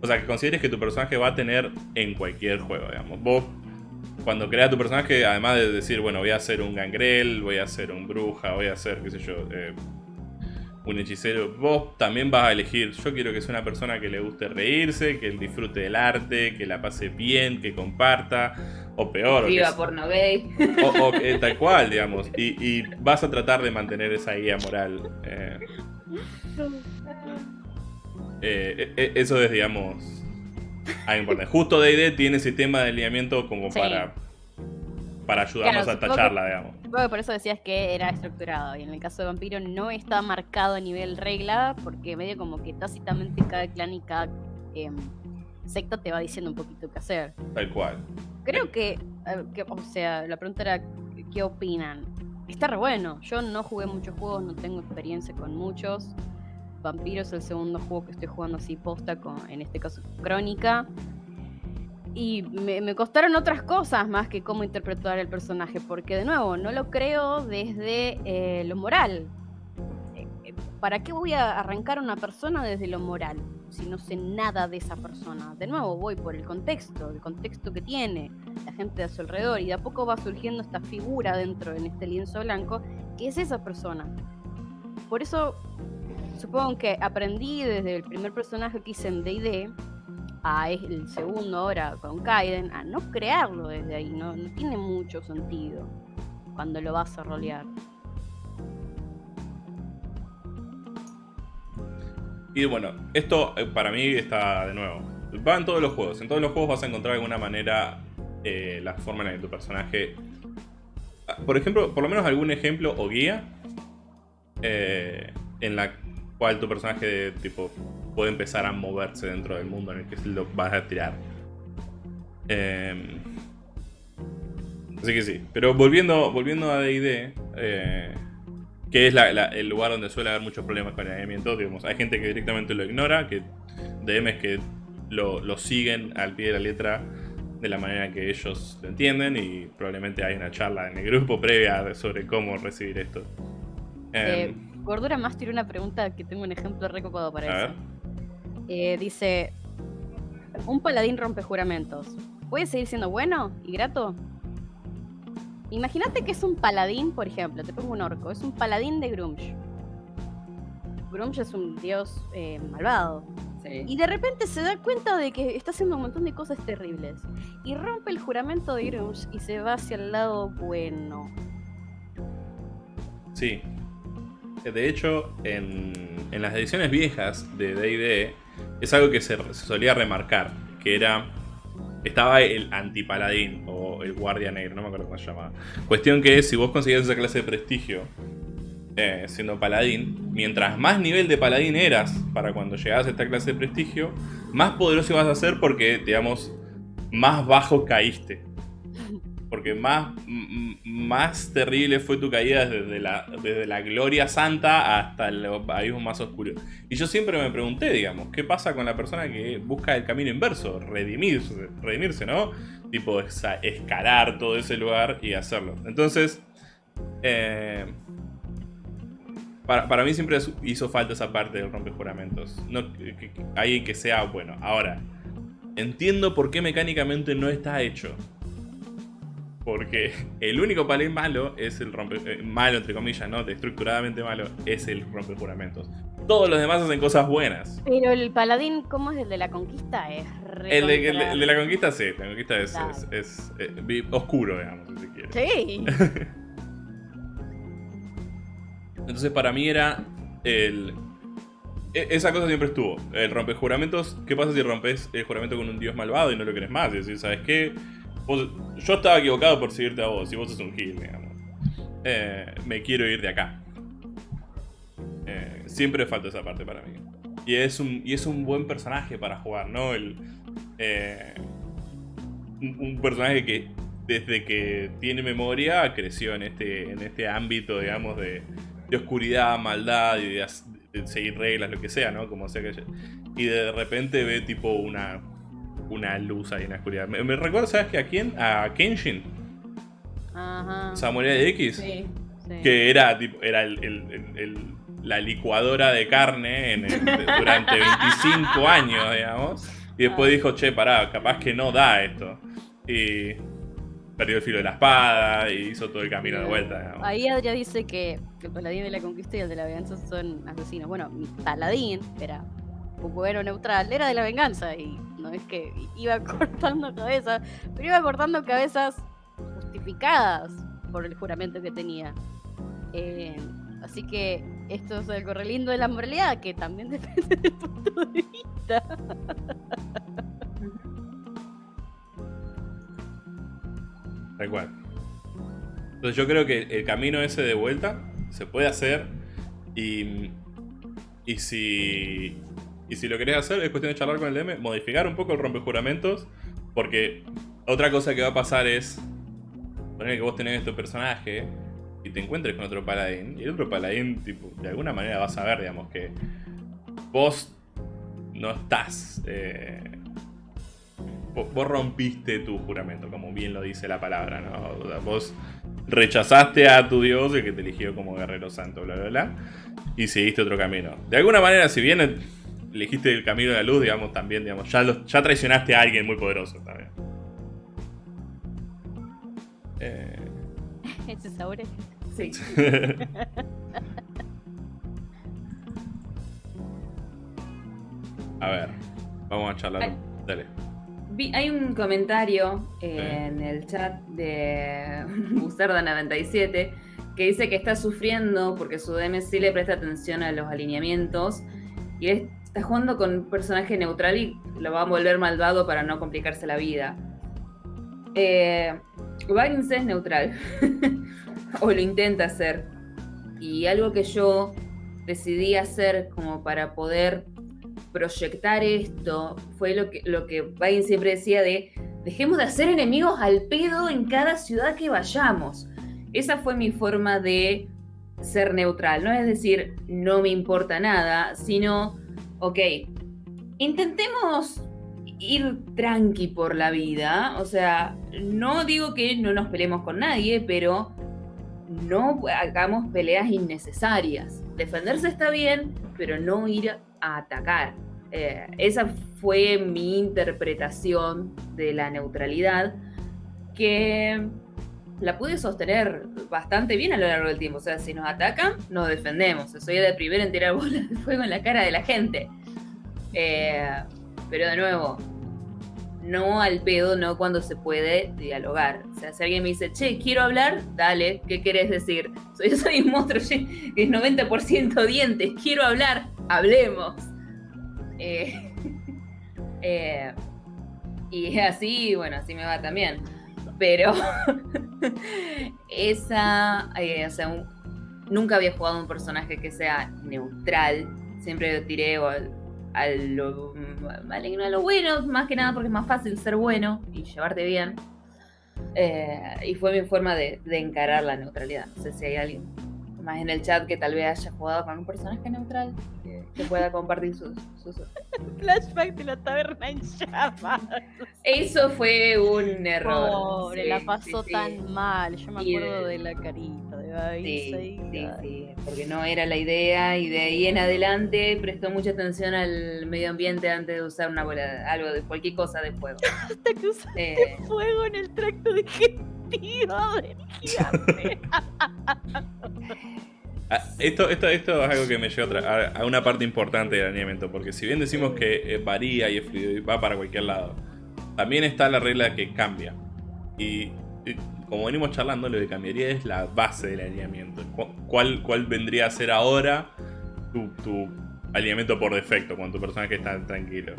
O sea, que consideres que tu personaje va a tener en cualquier juego, digamos. Vos, cuando creas tu personaje, además de decir, bueno, voy a hacer un gangrel, voy a hacer un bruja, voy a hacer, qué sé yo, eh, un hechicero, vos también vas a elegir. Yo quiero que sea una persona que le guste reírse, que disfrute del arte, que la pase bien, que comparta, o peor. Viva porno gay. O, tal cual, digamos. Y, vas a tratar de mantener esa guía moral. Eh, eh, eh, eso es, digamos, algo importante. Justo D&D tiene sistema de alineamiento como para para ayudarnos a tacharla, digamos. por eso decías que era estructurado. Y en el caso de Vampiro no está marcado a nivel regla, porque medio como que tácitamente cada clan y cada em, secta te va diciendo un poquito qué hacer. Tal cual. Creo que, o sea, la pregunta era, ¿qué opinan? Está re bueno. Yo no jugué muchos juegos, no tengo experiencia con muchos. Vampiro es el segundo juego que estoy jugando así posta, con, en este caso Crónica. Y me, costaron otras cosas más que cómo interpretar el personaje, porque de nuevo, no lo creo desde eh, lo moral. Eh, eh, ¿Para qué voy a arrancar a una persona desde lo moral si no sé nada de esa persona? De nuevo, voy por el contexto, el contexto que tiene la gente de su alrededor, y de a poco va surgiendo esta figura dentro en este lienzo blanco, que es esa persona. Por eso, supongo que aprendí desde el primer personaje que hice en DD a el segundo ahora con Kaiden, a no crearlo desde ahí, no, tiene mucho sentido cuando lo vas a rolear. Y bueno, esto eh, para mí está de nuevo. Va en todos los juegos. En todos los juegos vas a encontrar de alguna manera eh, la forma en la que tu personaje. Ah, por ejemplo, por lo menos algún ejemplo o guía eh, en la cual tu personaje tipo puede empezar a moverse dentro del mundo en el que lo vas a tirar. Em, así que sí. Pero volviendo, volviendo a D&D, que es el lugar donde suele haber muchos problemas con el alineamiento, digamos, hay gente que directamente lo ignora, que DMs que lo, lo siguen al pie de la letra de la manera que ellos lo entienden y probablemente hay una charla en el grupo previa sobre cómo recibir esto. Eh, Gordura más tiene una pregunta que tengo un ejemplo recopado para eso. Eh, dice: Un paladín rompe juramentos. ¿Puede seguir siendo bueno y grato? Imagínate que es un paladín, por ejemplo, te pongo un orco, es un paladín de Grumsh. Grumsh es un dios eh, malvado. Y de repente se da cuenta de que está haciendo un montón de cosas terribles. Y rompe el juramento de Grumsh y se va hacia el lado bueno. Sí, de hecho, en, las ediciones viejas de D&D es algo que se, solía remarcar, que era... Estaba el antipaladín o el guardia negro, no me acuerdo cómo se llamaba. Cuestión que si vos conseguías esa clase de prestigio eh, siendo paladín, mientras más nivel de paladín eras para cuando llegabas a esta clase de prestigio, más poderoso ibas a ser porque, digamos, más bajo caíste. Porque más, más terrible fue tu caída desde la, desde la gloria santa hasta el abismo más oscuro. Y yo siempre me pregunté, digamos, ¿qué pasa con la persona que busca el camino inverso? Redimirse, redimirse ¿no? Tipo, escalar todo ese lugar y hacerlo. Entonces, eh, para, mí siempre hizo falta esa parte del rompejuramentos. No, que, alguien que sea bueno. Ahora, entiendo por qué mecánicamente no está hecho. Porque el único paladín malo es el rompe... Eh, malo, entre comillas, ¿no? Estructuradamente malo, es el rompe juramentos. Todos los demás hacen cosas buenas. Pero el paladín, ¿cómo es el de la conquista? Es el de, la conquista sí, la conquista es, eh, oscuro, digamos, si se quiere. Sí. Entonces para mí era el... E, esa cosa siempre estuvo. El rompe juramentos. ¿Qué pasa si rompes el juramento con un dios malvado y no lo querés más? Y decir, ¿sabes qué? Yo estaba equivocado por seguirte a vos, y vos sos un gil, digamos. Eh, me quiero ir de acá. Eh, siempre falta esa parte para mí. Y es un, y es un buen personaje para jugar, ¿no? El, eh, un, personaje que desde que tiene memoria creció en este, en este ámbito, digamos, de, de oscuridad, maldad de, seguir reglas, lo que sea, ¿no? Como sea que... Y de repente ve tipo una una luz ahí en la oscuridad. Me, recuerdo, ¿sabes qué? ¿A quién? A Kenshin. Ajá. Samurai X. Sí, Que era, tipo, era el, la licuadora de carne durante 25 años, digamos. Y después ah. dijo, che, pará, capaz que no da esto. Y, perdió el filo de la espada y hizo todo el camino de vuelta. digamos. Ahí Adria dice que el paladín de la conquista y el de la venganza son asesinos. Bueno, mi paladín era un bueno neutral, era de la venganza y no es que iba cortando cabezas, pero iba cortando cabezas justificadas por el juramento que tenía. Eh, así que esto es algo re lindo de la moralidad, que también depende del punto de vista. Tal cual. Entonces yo creo que el camino ese de vuelta se puede hacer y, y si y si lo querés hacer es cuestión de charlar con el DM, modificar un poco el rompejuramentos, porque otra cosa que va a pasar es poner que vos tenés este personaje y te encuentres con otro paladín y el otro paladín tipo de alguna manera vas a ver digamos que vos no estás eh, vos, rompiste tu juramento, como bien lo dice la palabra, ¿no? Vos rechazaste a tu dios, el que te eligió como guerrero santo, bla, bla, bla, y seguiste otro camino. De alguna manera, si bien elegiste el camino de la luz, digamos, también, digamos, ya, ya traicionaste a alguien muy poderoso también. Eh, Ese sabor es- Sí. a ver, vamos a charlar. Ay. Dale. Vi- hay un comentario eh, en el chat de Busarda97 que dice que está sufriendo porque su DM sí le presta atención a los alineamientos y él jugando con un personaje neutral y lo va a volver malvado para no complicarse la vida. Eh, es neutral o lo intenta hacer y algo que yo decidí hacer como para poder proyectar esto fue lo que, lo que siempre decía de dejemos de hacer enemigos al pedo en cada ciudad que vayamos. Esa fue mi forma de ser neutral, no es decir, no me importa nada, sino, ok, intentemos ir tranqui por la vida, o sea, no digo que no nos peleemos con nadie, pero no hagamos peleas innecesarias. Defenderse está bien, pero no ir a atacar. Eh, esa fue mi interpretación de la neutralidad, que la pude sostener bastante bien a lo largo del tiempo. O sea, si nos atacan, nos defendemos. Soy de primero en tirar bolas de fuego en la cara de la gente. Eh, pero de nuevo, no al pedo, no cuando se puede dialogar. O sea, si alguien me dice, che, quiero hablar, dale, ¿qué querés decir? Soy, soy un monstruo que es 90% dientes, quiero hablar, hablemos. Eh, eh, y así, bueno, así me va también. Pero esa, eh, o sea, un- nunca había jugado un personaje que sea neutral. Siempre lo tiré al, a lo maligno, a lo bueno, más que nada porque es más fácil ser bueno y llevarte bien. Eh, y fue mi forma de, de encarar la neutralidad. No sé si hay alguien más en el chat que tal vez haya jugado con un personaje neutral que, pueda compartir sus, sus... Flashback de la taberna en llamas. Eso fue un error. Pobre, Sí, la pasó sí, sí. tan mal. Yo me acuerdo de- la carita de ay. sí, porque no era la idea y de ahí en adelante prestó mucha atención al medio ambiente antes de usar una bola, algo de cualquier cosa de fuego. Hasta que usaste Eh, fuego en el tracto digestivo del gigante. Ah, Esto, esto, esto es algo que me lleva a, una parte importante del alineamiento, porque si bien decimos que eh, varía y es fluido y va para cualquier lado, también está la regla que cambia. Y, como venimos charlando, lo que cambiaría es la base del alineamiento. Cu- ¿Cuál, cuál vendría a ser ahora tu, tu alineamiento por defecto, cuando tu personaje está tranquilo?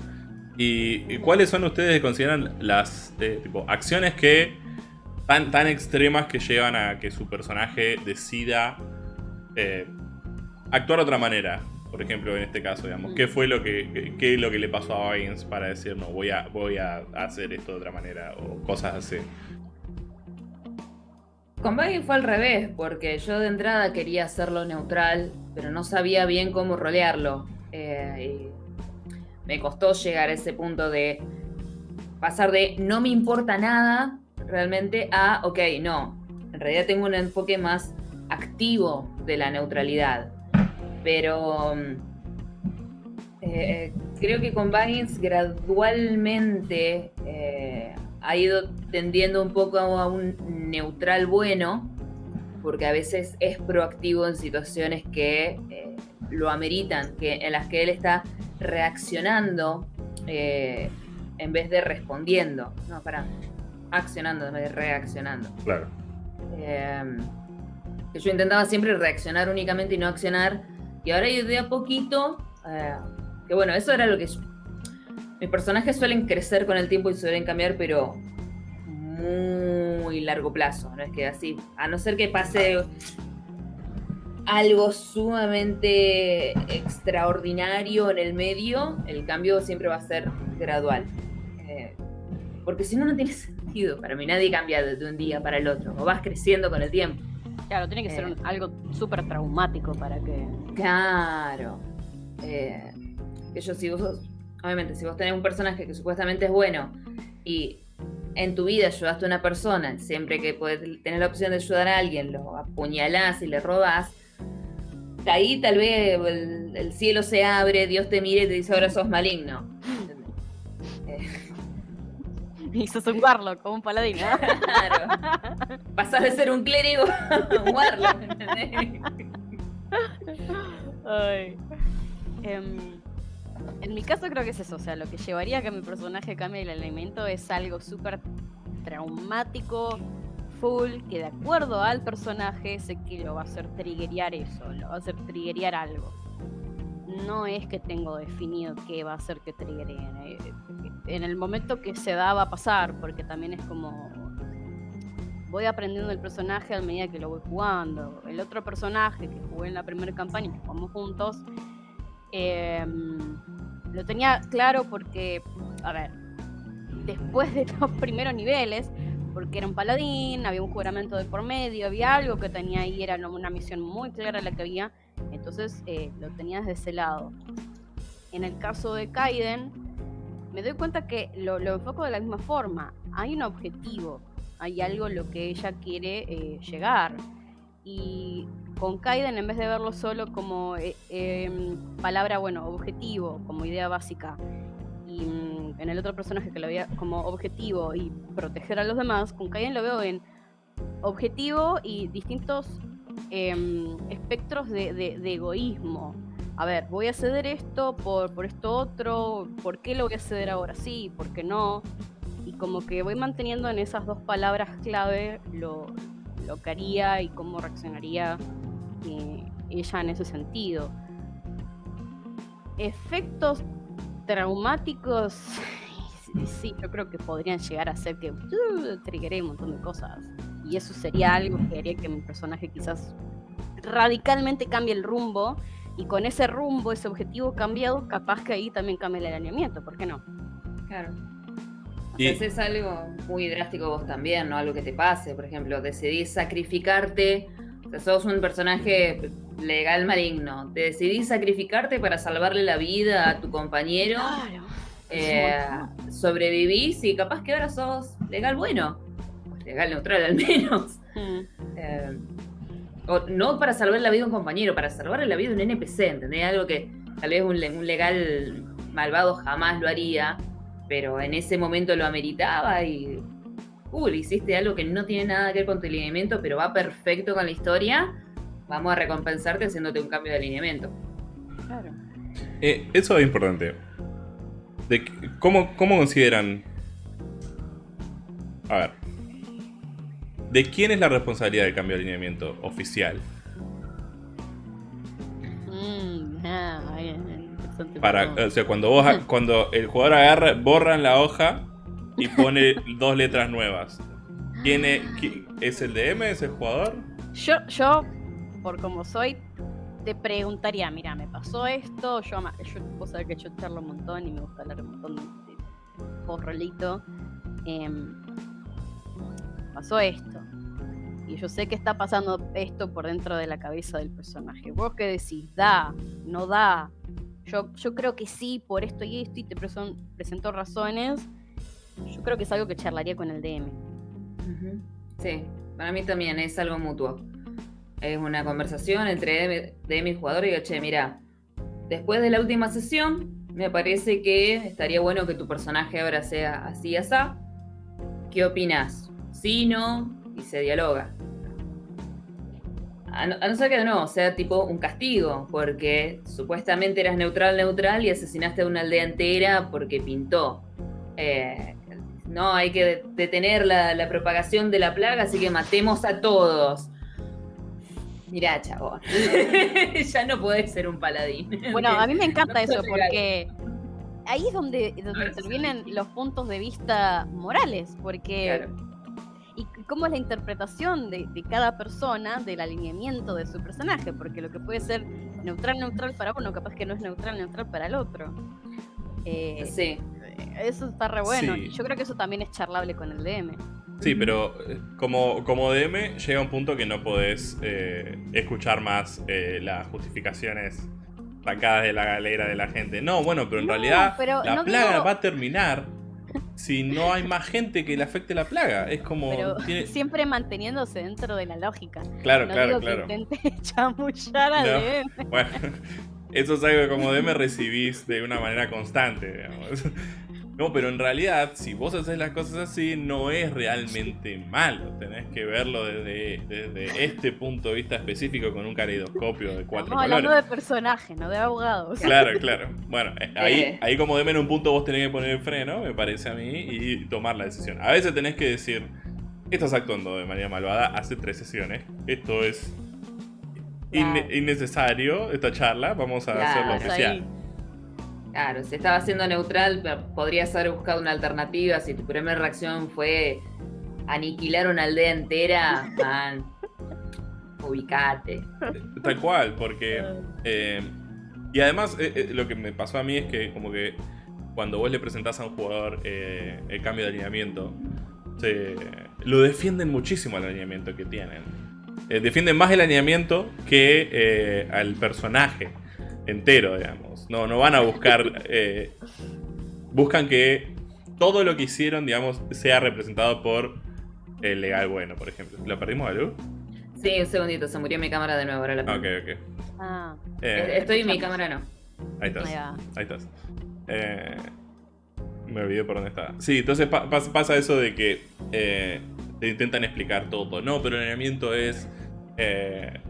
¿Y, y cuáles son ustedes que consideran las eh, tipo, acciones que tan, tan extremas que llevan a que su personaje decida eh, actuar de otra manera. Por ejemplo, en este caso, digamos, ¿qué fue lo que, qué- qué es lo que le pasó a Baggins para decir, no, voy a, voy a hacer esto de otra manera? O cosas así. Con Baggy fue al revés, porque yo de entrada quería hacerlo neutral, pero no sabía bien cómo rolearlo. Eh, y me costó llegar a ese punto de pasar de no me importa nada realmente a, ok, no, en realidad tengo un enfoque más activo de la neutralidad. Pero mm, eh, creo que con Baggins gradualmente eh, ha ido tendiendo un poco a un neutral bueno, porque a veces es proactivo en situaciones que eh, lo ameritan, que, en las que él está reaccionando eh, en vez de respondiendo. No, para, accionando en vez de reaccionando. Claro. Que yo intentaba siempre reaccionar únicamente y no accionar. Y ahora yo de a poquito, eh, que bueno, eso era lo que... mis personajes suelen crecer con el tiempo y suelen cambiar, pero muy largo plazo, no es que así, a no ser que pase algo sumamente extraordinario en el medio, el cambio siempre va a ser gradual. Eh, porque si no, no tiene sentido. Para mí nadie cambia de, un día para el otro, o vas creciendo con el tiempo. Claro, tiene que ser eh. algo súper traumático para que... Claro. Eh, que yo, vos, obviamente, si vos tenés un personaje que supuestamente es bueno y en tu vida ayudaste a una persona, siempre que puedes tener la opción de ayudar a alguien, lo apuñalás y le robás, ahí tal vez el, cielo se abre, Dios te mire y te dice ahora sos maligno. Y sos un warlock, como un paladín, Claro. Pasás de ser un clérigo a un warlock, Ay. Em, en mi caso creo que es eso, o sea, lo que llevaría a que mi personaje cambie el elemento es algo súper traumático, full, que de acuerdo al personaje sé que lo va a hacer triggerear eso, lo va a hacer triggerear algo. No es que tengo definido qué va a hacer que triggereen. Eh, en el momento que se da va a pasar, porque también es como voy aprendiendo el personaje a medida que lo voy jugando. El otro personaje que jugué en la primera campaña, que jugamos juntos, Em, lo tenía claro porque, a ver, después de los primeros niveles, porque era un paladín, había un juramento de por medio, había algo que tenía ahí, era una misión muy clara la que había, entonces eh, lo tenía desde ese lado. En el caso de Kaiden, me doy cuenta que lo, enfoco de la misma forma. Hay un objetivo, hay algo lo que ella quiere eh, llegar. Y con Kaiden, en vez de verlo solo como eh, em, palabra, bueno, objetivo, como idea básica, y mm, en el otro personaje que lo veía como objetivo y proteger a los demás, con Kaiden lo veo en objetivo y distintos em, espectros de, egoísmo. A ver, voy a ceder esto por, por esto otro, ¿por qué lo voy a ceder ahora sí? ¿Por qué no? Y como que voy manteniendo en esas dos palabras clave lo, lo que haría y cómo reaccionaría ella en ese sentido. Efectos traumáticos, sí, yo creo que podrían llegar a ser que uh, triggeré un montón de cosas. Y eso sería algo que haría que mi personaje quizás radicalmente cambie el rumbo. Y con ese rumbo, ese objetivo cambiado, capaz que ahí también cambie el alineamiento, ¿por qué no? Claro. Y... es algo muy drástico vos también, ¿no? Algo que te pase, por ejemplo, decidís sacrificarte sos un personaje legal maligno. Te decidís sacrificarte para salvarle la vida a tu compañero. Claro. Eh, sobrevivís y capaz que ahora sos legal bueno. Legal neutral al menos. Mm. Eh, o no para salvar la vida a un compañero, para salvarle la vida a un NPC, ¿entendés? Algo que tal vez un, un legal malvado jamás lo haría, pero en ese momento lo ameritaba y cool, hiciste algo que no tiene nada que ver con tu alineamiento, pero va perfecto con la historia, vamos a recompensarte haciéndote un cambio de alineamiento. Claro. Eh, eso es importante. De, ¿cómo, ¿Cómo consideran? A ver. ¿De quién es la responsabilidad del cambio de alineamiento oficial? Mm, Para, o sea, cuando vos, cuando el jugador agarra, borran la hoja y pone dos letras nuevas. ¿Quién es, el DM? ¿Es el jugador? Yo, yo, por como soy, te preguntaría, mira, me pasó esto, yo, yo vos sabés que yo charlo un montón y me gusta hablar un montón de, por rolito. Em, pasó esto. Y yo sé que está pasando esto por dentro de la cabeza del personaje. ¿Vos qué decís? ¿Da? ¿No da? Yo, yo creo que sí, por esto y esto, y te presento razones yo creo que es algo que charlaría con el DM. Sí, para mí también es algo mutuo. Es una conversación entre DM, y jugador y digo, che, mira, después de la última sesión, me parece que estaría bueno que tu personaje ahora sea así y así. ¿qué opinas? Sí, no, y se dialoga. A no, ser que nuevo sea tipo un castigo, porque supuestamente eras neutral, neutral y asesinaste a una aldea entera porque pintó. Eh, no, hay que detener la, la, propagación de la plaga, así que matemos a todos. Mirá, chabón. ya no podés ser un paladín. Bueno, a mí me encanta eso, porque ahí es donde, donde intervienen los puntos de vista morales, porque... Y cómo es la interpretación de, cada persona del alineamiento de su personaje, porque lo que puede ser neutral, neutral para uno, capaz que no es neutral, neutral para el otro. Eh, sí. Eso está re bueno. Yo creo que eso también es charlable con el DM. Sí, pero eh, como, como DM llega un punto que no podés eh, escuchar más las justificaciones sacadas de la galera de la gente. No, bueno, pero en realidad la plaga va a terminar si no hay más gente que le afecte la plaga. Es como. siempre manteniéndose dentro de la lógica. Claro, claro, claro. Que intente chamullar a DM. Bueno, eso es algo que como DM recibís de una manera constante, digamos. No, pero en realidad, si vos haces las cosas así, no es realmente malo. Tenés que verlo desde, desde este punto de vista específico con un caleidoscopio de cuatro Estamos hablando de personajes, no de abogados. Claro, claro. Bueno, eh, ahí, eh. ahí como de en un punto vos tenés que poner el freno, me parece a mí, y tomar la decisión. A veces tenés que decir, estás actuando de manera malvada hace tres sesiones. Esto es innecesario, esta charla, vamos a hacerlo oficial. Claro, si estaba siendo neutral, podrías haber buscado una alternativa. Si tu primera reacción fue aniquilar una aldea entera, man, ubicate. Tal cual, porque. Eh, y además, eh, eh, lo que me pasó a mí es que, como que cuando vos le presentás a un jugador el cambio de alineamiento, lo defienden muchísimo el alineamiento que tienen. defienden más el alineamiento que al personaje entero, digamos. No, no van a buscar. Eh, buscan que todo lo que hicieron, digamos, sea representado por el legal bueno, por ejemplo. ¿Lo perdimos a luz? Sí, un segundito, se murió mi cámara de nuevo. Ahora la ok, ok. Ah. Eh, Estoy en mi cámara, no. Ahí estás. Ahí, estás. Eh, me olvidé por dónde estaba. Sí, entonces pasa eso de que te intentan explicar todo. No, pero el alineamiento es.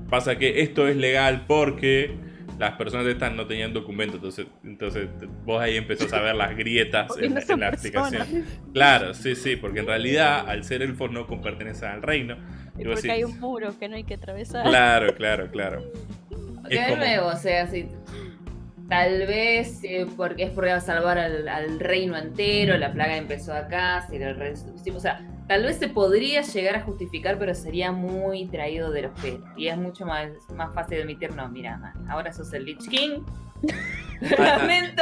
pasa que esto es legal porque las personas estas no tenían documento, entonces, entonces vos ahí empezás a ver las grietas en, la aplicación. Claro, sí, sí, porque en realidad al ser elfos no pertenecen al reino. Y porque hay un muro que no hay que atravesar. Claro, claro, claro. de nuevo, o sea, si tal vez eh, porque es porque va a salvar al, reino entero, la plaga empezó acá, si el o sea, Tal vez se podría llegar a justificar, pero sería muy traído de los pelos. Y es mucho más, más fácil admitir, no, mira, ahora sos el Lich King. Lamento.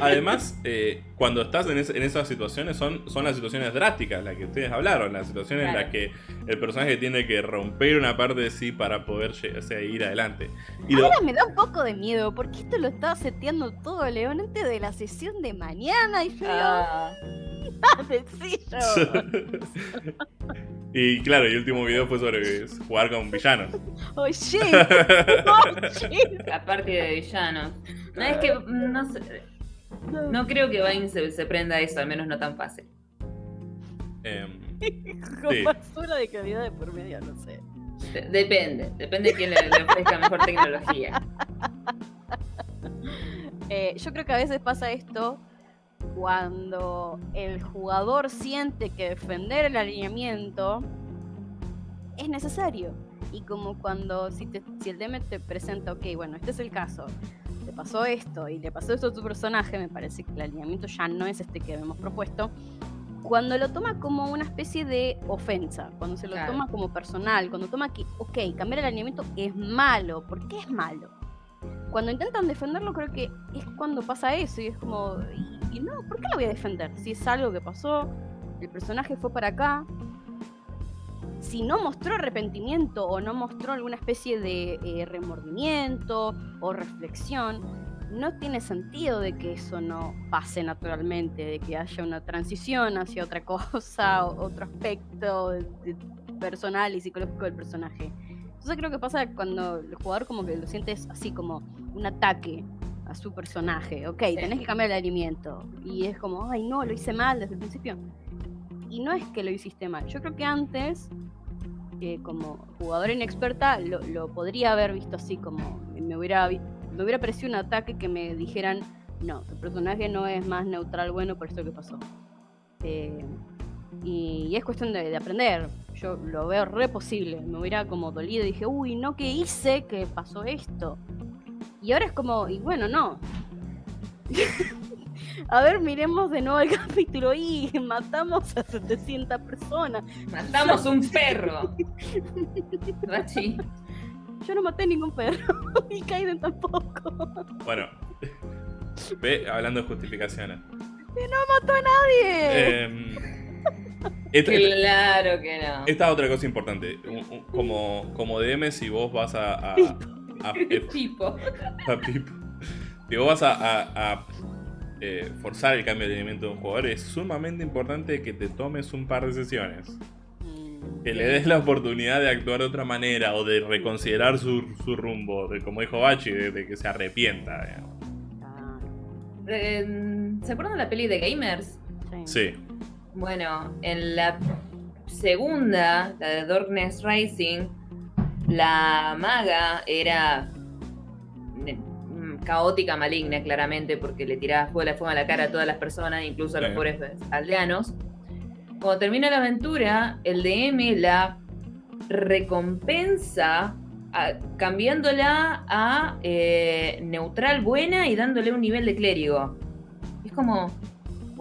Además, eh, cuando estás en, esas situaciones, son, son las situaciones drásticas, las que ustedes hablaron, las situaciones en las que el personaje tiene que romper una parte de sí para poder ir adelante. Y Ahora me da un poco de miedo, porque esto lo estaba seteando todo León antes de la sesión de mañana y yo. Ah. y claro, el último video fue sobre jugar con villanos. Oh shit. La parte de villanos. No es que no, no creo que Vine se, prenda eso, al menos no tan fácil. Eh, con basura de calidad de por medio, no sé. depende, depende de quién le, ofrezca mejor tecnología. Eh, yo creo que a veces pasa esto cuando el jugador siente que defender el alineamiento es necesario. Y como cuando si, si el DM te presenta, ok, bueno, este es el caso, te pasó esto y le pasó esto a tu personaje, me parece que el alineamiento ya no es este que hemos propuesto. Cuando lo toma como una especie de ofensa, cuando se lo toma como personal, cuando toma que, ok, cambiar el alineamiento es malo, ¿por qué es malo? Cuando intentan defenderlo creo que es cuando pasa eso y es como, y no, ¿por qué lo voy a defender? Si es algo que pasó, el personaje fue para acá. Si no mostró arrepentimiento o no mostró alguna especie de eh, remordimiento o reflexión, no tiene sentido de que eso no pase naturalmente, de que haya una transición hacia otra cosa, otro aspecto personal y psicológico del personaje. Entonces creo que pasa cuando el jugador como que lo sientes así como un ataque a su personaje. Ok, tenés que cambiar el alimento. Y es como, ay no, lo hice mal desde el principio. y no es que lo hiciste mal. Yo creo que antes, eh, como jugadora inexperta, lo, lo podría haber visto así, como me hubiera, me hubiera parecido un ataque que me dijeran, no, tu personaje no es más neutral bueno por esto que pasó. Eh, y, y es cuestión de, de aprender. Yo lo veo re posible. Me hubiera como dolido y dije, uy, no, ¿qué hice? que pasó esto? Y ahora es como, y bueno, no. A ver, miremos de nuevo el capítulo y matamos a 700 personas. Matamos un perro. Rachi. Yo no maté ningún perro y Kaiden tampoco. Bueno, ve hablando de justificaciones. ¡Mató a nadie! Em, esta, Claro que no. esta es otra cosa importante. Como, como DM, si vos vas a. a, a- Tipo. a Pipo. Si vos vas a, a- a, eh, forzar el cambio de alineamiento de un jugador, es sumamente importante que te tomes un par de sesiones. Mm, Que le des la oportunidad de actuar de otra manera o de reconsiderar su, su rumbo, de, como dijo Bachi, de, de que se arrepienta. digamos. ah, Eh, ¿Se acuerdan de la peli de Gamers? sí. Sí, Bueno, en la segunda, la de Darkness Rising, la maga era mm, caótica, maligna, claramente, porque le tiraba fuego, la fuego a la cara a todas las personas, incluso a los pobres aldeanos. Cuando termina la aventura, el DM la recompensa a- cambiándola a eh, neutral buena y dándole un nivel de clérigo. Es como,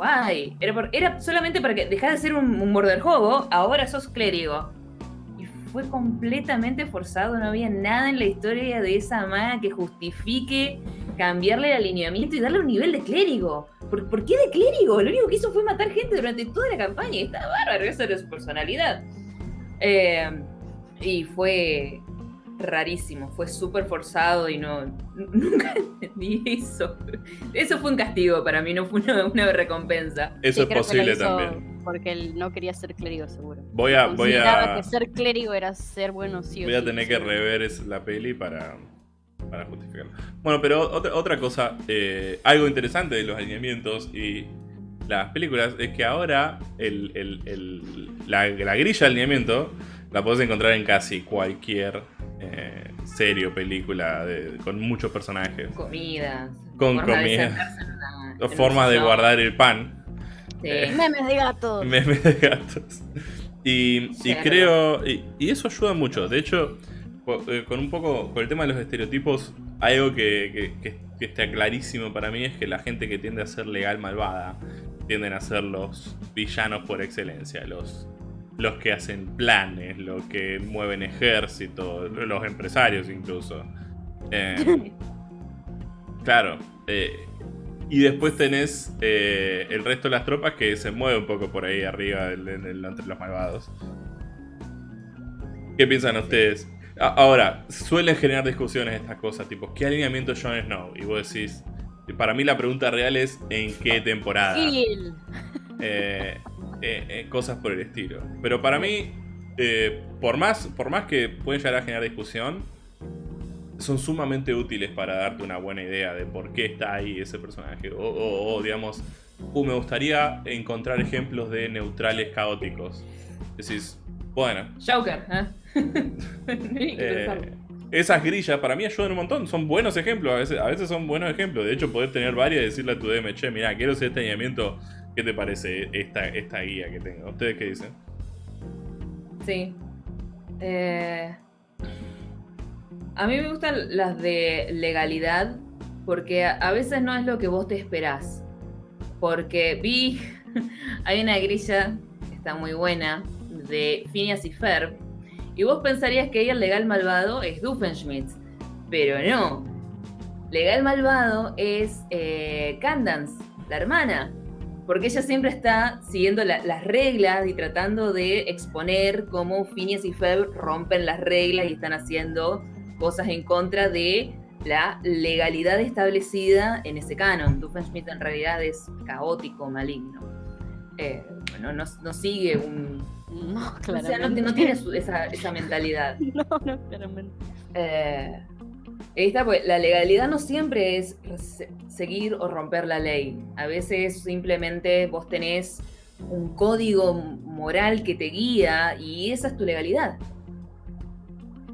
guay. Era, solamente para que dejas de ser un, un morderjobo, ahora sos clérigo. Y fue completamente forzado, no había nada en la historia de esa maga que justifique cambiarle el alineamiento y darle un nivel de clérigo. ¿Por, por qué de clérigo? Lo único que hizo fue matar gente durante toda la campaña y está bárbaro, esa era su personalidad. Eh, y fue rarísimo, fue súper forzado y no nunca entendí eso. Eso fue un castigo para mí, no fue una, una recompensa. eso Sí, es posible también. Porque él no quería ser clérigo, seguro. Voy a, voy a, que ser clérigo era ser bueno sí o voy a sí, tener que rever es- la peli para, para justificarlo. Bueno, pero otra, otra cosa, eh, algo interesante de los alineamientos y las películas es que ahora el, el- el- la, la grilla de alineamiento la puedes encontrar en casi cualquier eh, serie o película de- con muchos personajes. Comidas. Con forma de comida. sentarse en una- Dos en un formas de guardar el pan. Sí. Eh, Memes de gatos. Memes de gatos. Y, creo. Y, y eso ayuda mucho. De hecho, eh, con un poco. Con el tema de los estereotipos, algo que, que- que- que está clarísimo para mí es que la gente que tiende a ser legal malvada tienden a ser los villanos por excelencia. Los, los que hacen planes, los que mueven ejércitos, los empresarios incluso. Eh, claro. eh, y después tenés eh, el resto de las tropas que se mueve un poco por ahí arriba en el- entre los malvados. ¿Qué piensan ustedes? A- Ahora, suelen generar discusiones estas cosas, tipo, ¿qué alineamiento es Jon Snow? Y vos decís, para mí la pregunta real es ¿en qué temporada? Eh, eh, eh, cosas por el estilo. Pero para mí, eh, por, más, por más que pueden llegar a generar discusión, son sumamente útiles para darte una buena idea de por qué está ahí ese personaje. O, o- o, digamos, uh, me gustaría encontrar ejemplos de neutrales caóticos. Decís, bueno, Joker, ¿eh? Esas grillas para mí ayudan un montón. Son buenos ejemplos. A veces, a veces son buenos ejemplos. De hecho, poder tener varias y decirle a tu DM, che, mira, quiero hacer este alineamiento. ¿Qué te parece esta, esta guía que tengo? ¿Ustedes qué dicen? Sí. Eh, a mí me gustan las de legalidad porque a veces no es lo que vos te esperás. Porque vi, hay una grilla que está muy buena de Phineas y Ferb y vos pensarías que el legal malvado es Doofenshmirtz, pero no. Legal malvado es eh, Candance, la hermana. Porque ella siempre está siguiendo la- las reglas y tratando de exponer cómo Phineas y Ferb rompen las reglas y están haciendo cosas en contra de la legalidad establecida en ese canon. Doofenshmirtz en realidad es caótico, maligno. Eh, bueno, no, no sigue un... No, O claramente. sea, no, no tiene su- esa, esa mentalidad. No, no, claramente. Eh, ahí está, pues la legalidad no siempre es se- seguir o romper la ley. A veces simplemente vos tenés un código moral que te guía y esa es tu legalidad.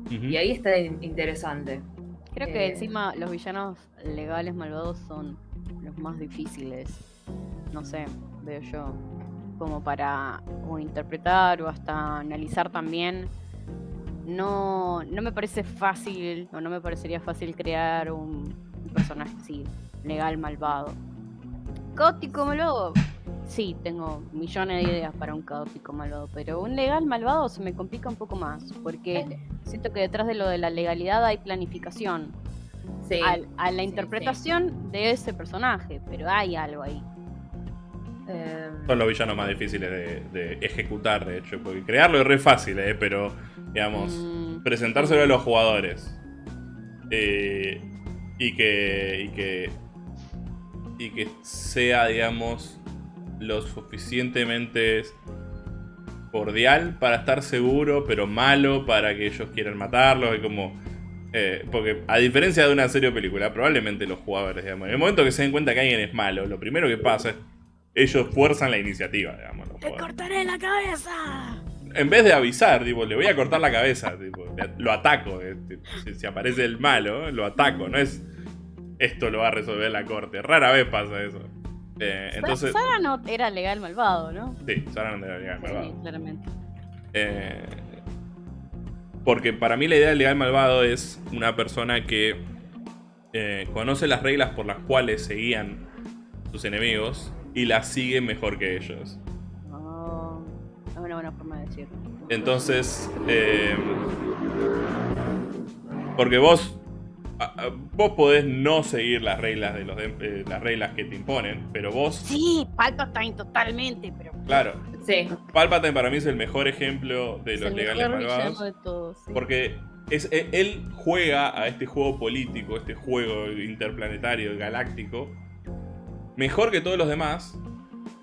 Y ahí está in- interesante. Creo que Eh. encima los villanos legales malvados son los más difíciles. No sé, veo yo. Como para o interpretar o hasta analizar también. No, no me parece fácil, o no me parecería fácil crear un, un personaje así, legal malvado. Caótico malvado. Sí, tengo millones de ideas para un caótico malvado, pero un legal malvado se me complica un poco más, porque siento que detrás de lo de la legalidad hay planificación Sí. al- a la sí, interpretación de ese personaje, pero hay algo ahí. Eh, Son los villanos más difíciles de, de ejecutar, de hecho, porque crearlo es re fácil, ¿eh? pero, digamos, Mm, presentárselo a los jugadores. Eh, y que y que y que sea digamos lo suficientemente cordial para estar seguro pero malo para que ellos quieran matarlo. Y como eh, porque a diferencia de una serie o película probablemente los jugadores digamos en el momento que se den cuenta que alguien es malo lo primero que pasa es ellos fuerzan la iniciativa digamos jugadores. cortaré la cabeza! En vez de avisar, tipo, le voy a cortar la cabeza, tipo, lo ataco. eh, si, aparece el malo, lo ataco. No es esto lo va a resolver la corte. Rara vez pasa eso. Eh, entonces, Sara no era legal malvado, ¿no? sí, Sara no haber Sí, malvado. claramente. Eh, porque para mí la idea del legal malvado es una persona que eh, conoce las reglas por las cuales seguían sus enemigos y las sigue mejor que ellos. Buena forma de decirlo. Entonces, eh, porque vos, vos podés no seguir las reglas de los de- eh, las reglas que te imponen, pero vos, Sí, Palpatine totalmente, pero claro, sí. Palpatine para mí es el mejor ejemplo de es los legales malvados, de todos. sí. porque es, e- él juega a este juego político, este juego interplanetario, galáctico, mejor que todos los demás.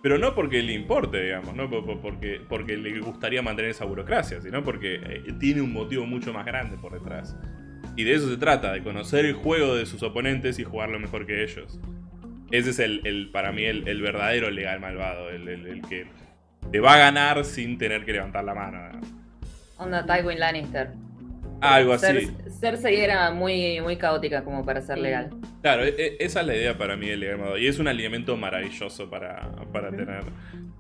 Pero no porque le importe, digamos, no Por- por- porque, porque le gustaría mantener esa burocracia, sino porque eh, tiene un motivo mucho más grande por detrás. Y de eso se trata, de conocer el juego de sus oponentes y jugarlo mejor que ellos. Ese es el, el- para mí el, verdadero legal malvado, el- el que te va a ganar sin tener que levantar la mano. Onda Tywin Lannister. Algo así. Cer- Cersei era muy, muy caótica como para ser legal. Claro, e- e- esa es la idea para mí del legal malvado. Y es un alineamiento maravilloso para, para tener.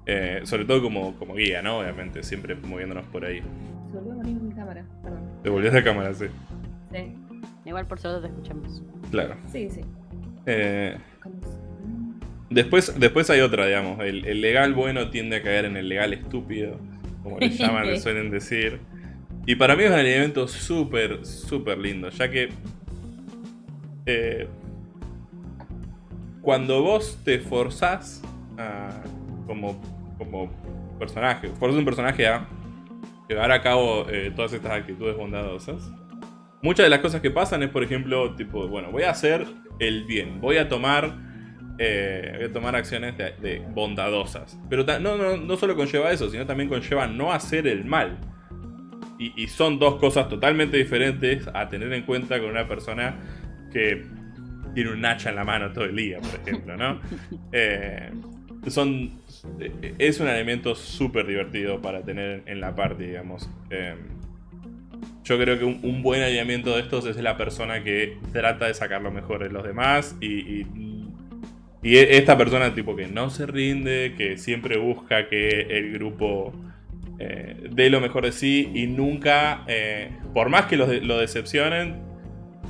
eh, sobre todo como, como guía, ¿no? Obviamente, siempre moviéndonos por ahí. Se volvió a morir mi cámara, perdón. Te volvías a cámara, sí. Sí, Igual por solo te escuchamos. Claro. sí, sí. Eh, ¿Cómo se- después, después hay otra, digamos. El, el legal bueno tiende a caer en el legal estúpido, como le llaman, le suelen decir. Y para mí es un alineamiento súper, súper lindo, ya que eh, cuando vos te forzás a- como, como personaje, forzas un personaje a llevar a cabo eh, todas estas actitudes bondadosas, muchas de las cosas que pasan es, por ejemplo, tipo, bueno, voy a hacer el bien, voy a tomar, eh, voy a tomar acciones de, bondadosas. Pero no, no, no solo conlleva eso, sino también conlleva no hacer el mal. Y, y son dos cosas totalmente diferentes a tener en cuenta con una persona que tiene un hacha en la mano todo el día, por ejemplo, ¿no? Eh, son, eh, es un elemento súper divertido para tener en la parte, digamos. Eh, yo creo que un, un buen alineamiento de estos es la persona que trata de sacar lo mejor de los demás y, y, y e- esta persona tipo que no se rinde, que siempre busca que el grupo eh, dé lo mejor de sí y nunca, eh, por más que de- lo decepcionen,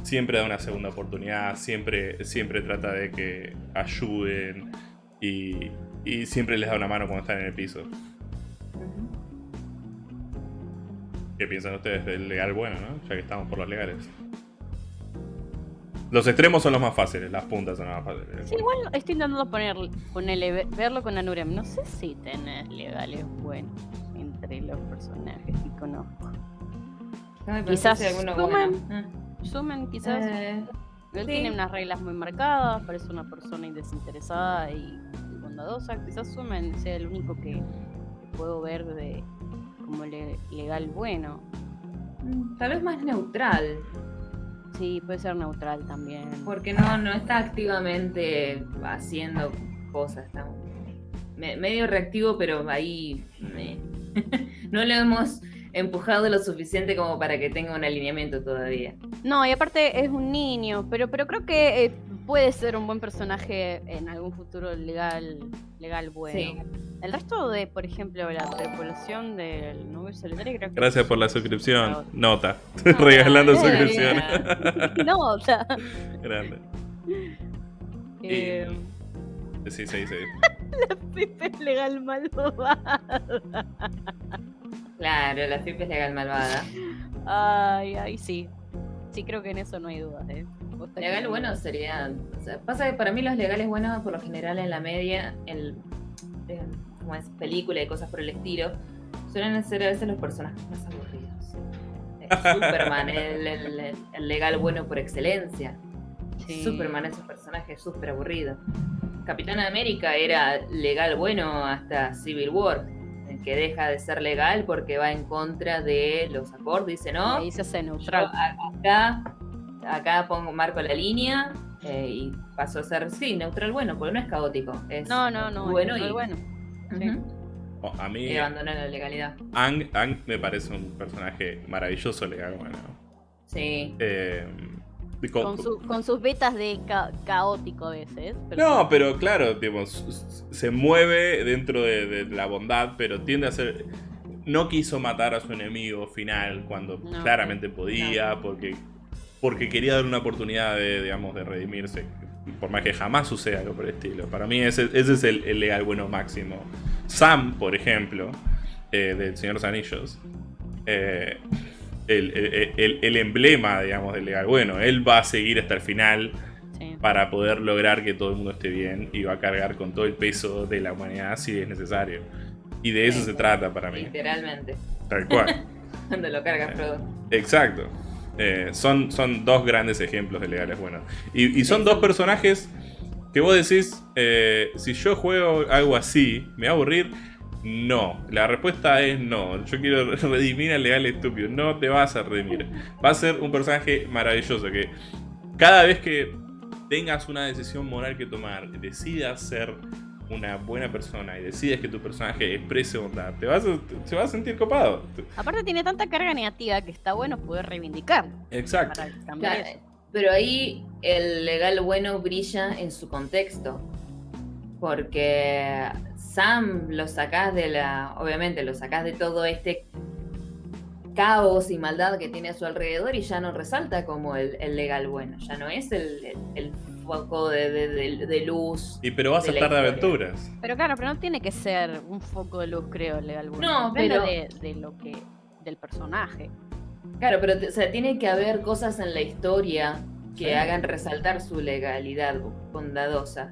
siempre da una segunda oportunidad, siempre, siempre trata de que ayuden y, y siempre les da una mano cuando están en el piso. ¿Qué piensan ustedes del legal bueno, no? Ya que estamos por los legales. Los extremos son los más fáciles, las puntas son las más fáciles. Sí, igual estoy intentando poner, ponerle, ve- verlo con Anurem. No sé si tenés legales buenos entre los personajes que conozco. Pero Quizás sumen. Sumen, quizás. Eh, Él sí. tiene unas reglas muy marcadas, parece una persona desinteresada y, bondadosa. Quizás Sumen sea el único que, que puedo ver de como le- legal bueno. mm, tal vez más neutral, Sí, puede ser neutral también. porque no, no está activamente haciendo cosas. Está me- medio reactivo, pero ahí me- no lo hemos empujado lo suficiente como para que tenga un alineamiento todavía. No, y aparte es un niño, pero, pero creo que eh, puede ser un buen personaje en algún futuro legal, legal bueno. Sí. El resto de, por ejemplo, la tripulación del nube solitario creo que Gracias por la suscripción. Nota. Ah, Regalando suscripción. No, o sea. Grande. eh, Sí, sí, sí. Pepe es legal malvada. Claro, la FIP es legal malvada. Ay, ay, sí. Sí, creo que en eso no hay dudas, ¿eh? Legal no. bueno sería. o sea, pasa que para mí los legales buenos, por lo general en la media, en, en- como es película y cosas por el estilo, suelen ser a veces los personajes más aburridos. Superman, el, el- el- el legal bueno por excelencia. Sí. Superman es un personaje súper aburrido. Capitán América era legal bueno hasta Civil War, en que deja de ser legal porque va en contra de los acordes. Dice, no, Ahí se neutral. acá, acá pongo, marco la línea eh, y pasó a ser, sí, neutral bueno, porque no es caótico. Es No, no, no. bueno es y, bueno. Oh, a mí, y abandona la legalidad. Ang, Ang me parece un personaje maravilloso, legal, bueno. Sí. Eh, y con- Con, su- con sus vetas de ca- caótico a veces. pero No, pero claro, tipo, s- s- se mueve dentro de, de la bondad, pero tiende a ser... No quiso matar a su enemigo final cuando No. claramente podía, porque, porque quería darle una oportunidad de, digamos, de redimirse. Por más que jamás suceda algo por el estilo. Para mí ese, ese es el, el legal bueno máximo. Sam, por ejemplo, eh, del Señor de los Anillos, eh, el, el- el- el emblema, digamos, del legal bueno. Él va a seguir hasta el final Sí. para poder lograr que todo el mundo esté bien y va a cargar con todo el peso de la humanidad si es necesario. Y de eso Sí. se trata para mí, Literalmente. tal cual. Cuando lo carga Frodo. Exacto. Eh, son, son dos grandes ejemplos de legales buenos. Y, y son dos personajes que vos decís, eh, si yo juego algo así, ¿me va a aburrir? No. La respuesta es no. Yo quiero redimir al legal estúpido. No te vas a redimir. Va a ser un personaje maravilloso que cada vez que tengas una decisión moral que tomar, decidas ser una buena persona y decides que tu personaje exprese bondad, te vas a, se va a sentir copado. Aparte tiene tanta carga negativa que está bueno poder reivindicarlo. Exacto. Para Claro, pero ahí el legal bueno brilla en su contexto. Porque Sam lo sacás de la. Obviamente, lo sacás de todo este caos y maldad que tiene a su alrededor y ya no resalta como el, el legal bueno. Ya no es el, el- el foco de, de- de- de luz. Y pero vas a estar de aventuras. Pero claro, pero no tiene que ser un foco de luz, creo, legal. bueno. No, pero- de, de lo que. del personaje. Claro, pero o sea, tiene que haber cosas en la historia que Sí. hagan resaltar su legalidad bondadosa.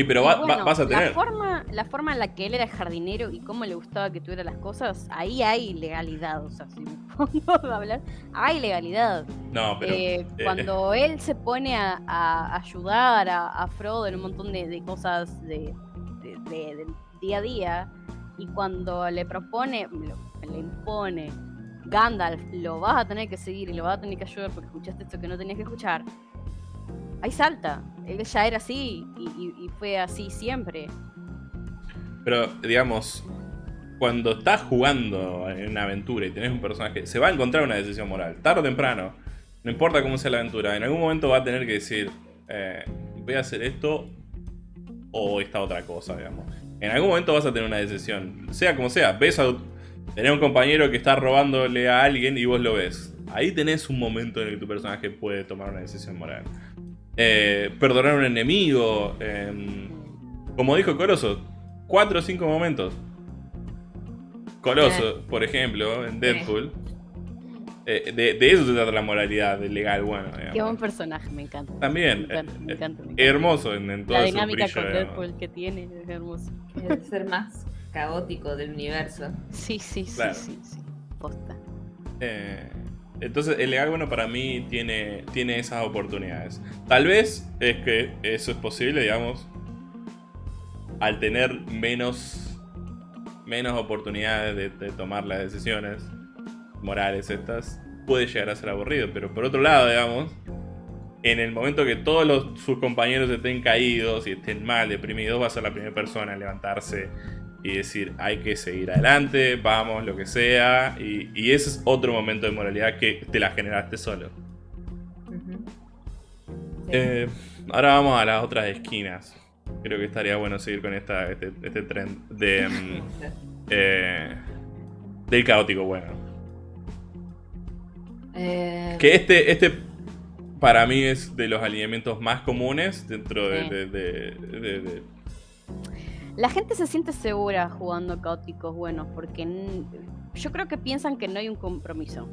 Y pero Y va- va- bueno, vas a tener. La forma, la forma en la que él era jardinero y cómo le gustaba que tuviera las cosas, ahí hay legalidad. O sea, si me pongo a hablar, hay legalidad. No, pero. Eh, cuando él se pone a, a ayudar a, a Frodo en un montón de, de cosas de, de- de- del día a día, y cuando le propone, le impone, Gandalf, lo vas a tener que seguir y lo vas a tener que ayudar porque escuchaste esto que no tenías que escuchar, ahí salta. Él ya era así y, fue así siempre. Pero, digamos, cuando estás jugando en una aventura y tenés un personaje, se va a encontrar una decisión moral, tarde o temprano. No importa cómo sea la aventura, en algún momento va a tener que decir, eh, voy a hacer esto o esta otra cosa, digamos. En algún momento vas a tener una decisión, sea como sea. Ves a tener un compañero que está robándole a alguien y vos lo ves. Ahí tenés un momento en el que tu personaje puede tomar una decisión moral. Eh, perdonar a un enemigo. em, como dijo Corozo, cuatro o cinco momentos. Coloso, por ejemplo, en Deadpool. Eh, de, de eso se trata la moralidad del legal, bueno. digamos. Qué buen personaje, me encanta. También, Me encanta, me eh, encanta, me encanta. Hermoso en, en todo La su dinámica brillo, con digamos. Deadpool que tiene es hermoso. El ser más caótico del universo. Sí, sí, sí, Claro. sí, sí. Posta. Eh, entonces, el legal bueno para mí tiene, tiene esas oportunidades. Tal vez es que eso es posible, digamos, al tener menos, menos oportunidades de, tomar las decisiones morales estas, puede llegar a ser aburrido. Pero por otro lado, digamos, en el momento que todos los- sus compañeros estén caídos y estén mal, deprimidos, va a ser la primera persona en levantarse y decir, hay que seguir adelante, vamos, lo que sea. Y, y ese es otro momento de moralidad que te la generaste solo. Sí. Eh, ahora vamos a las otras esquinas. Creo que estaría bueno seguir con esta, este, este trend de, mm, eh, del caótico bueno. Eh, Que este, este para mí es de los alineamientos más comunes dentro de... Sí. de- de- de- de- La gente se siente segura jugando caóticos buenos porque n- yo creo que piensan que no hay un compromiso,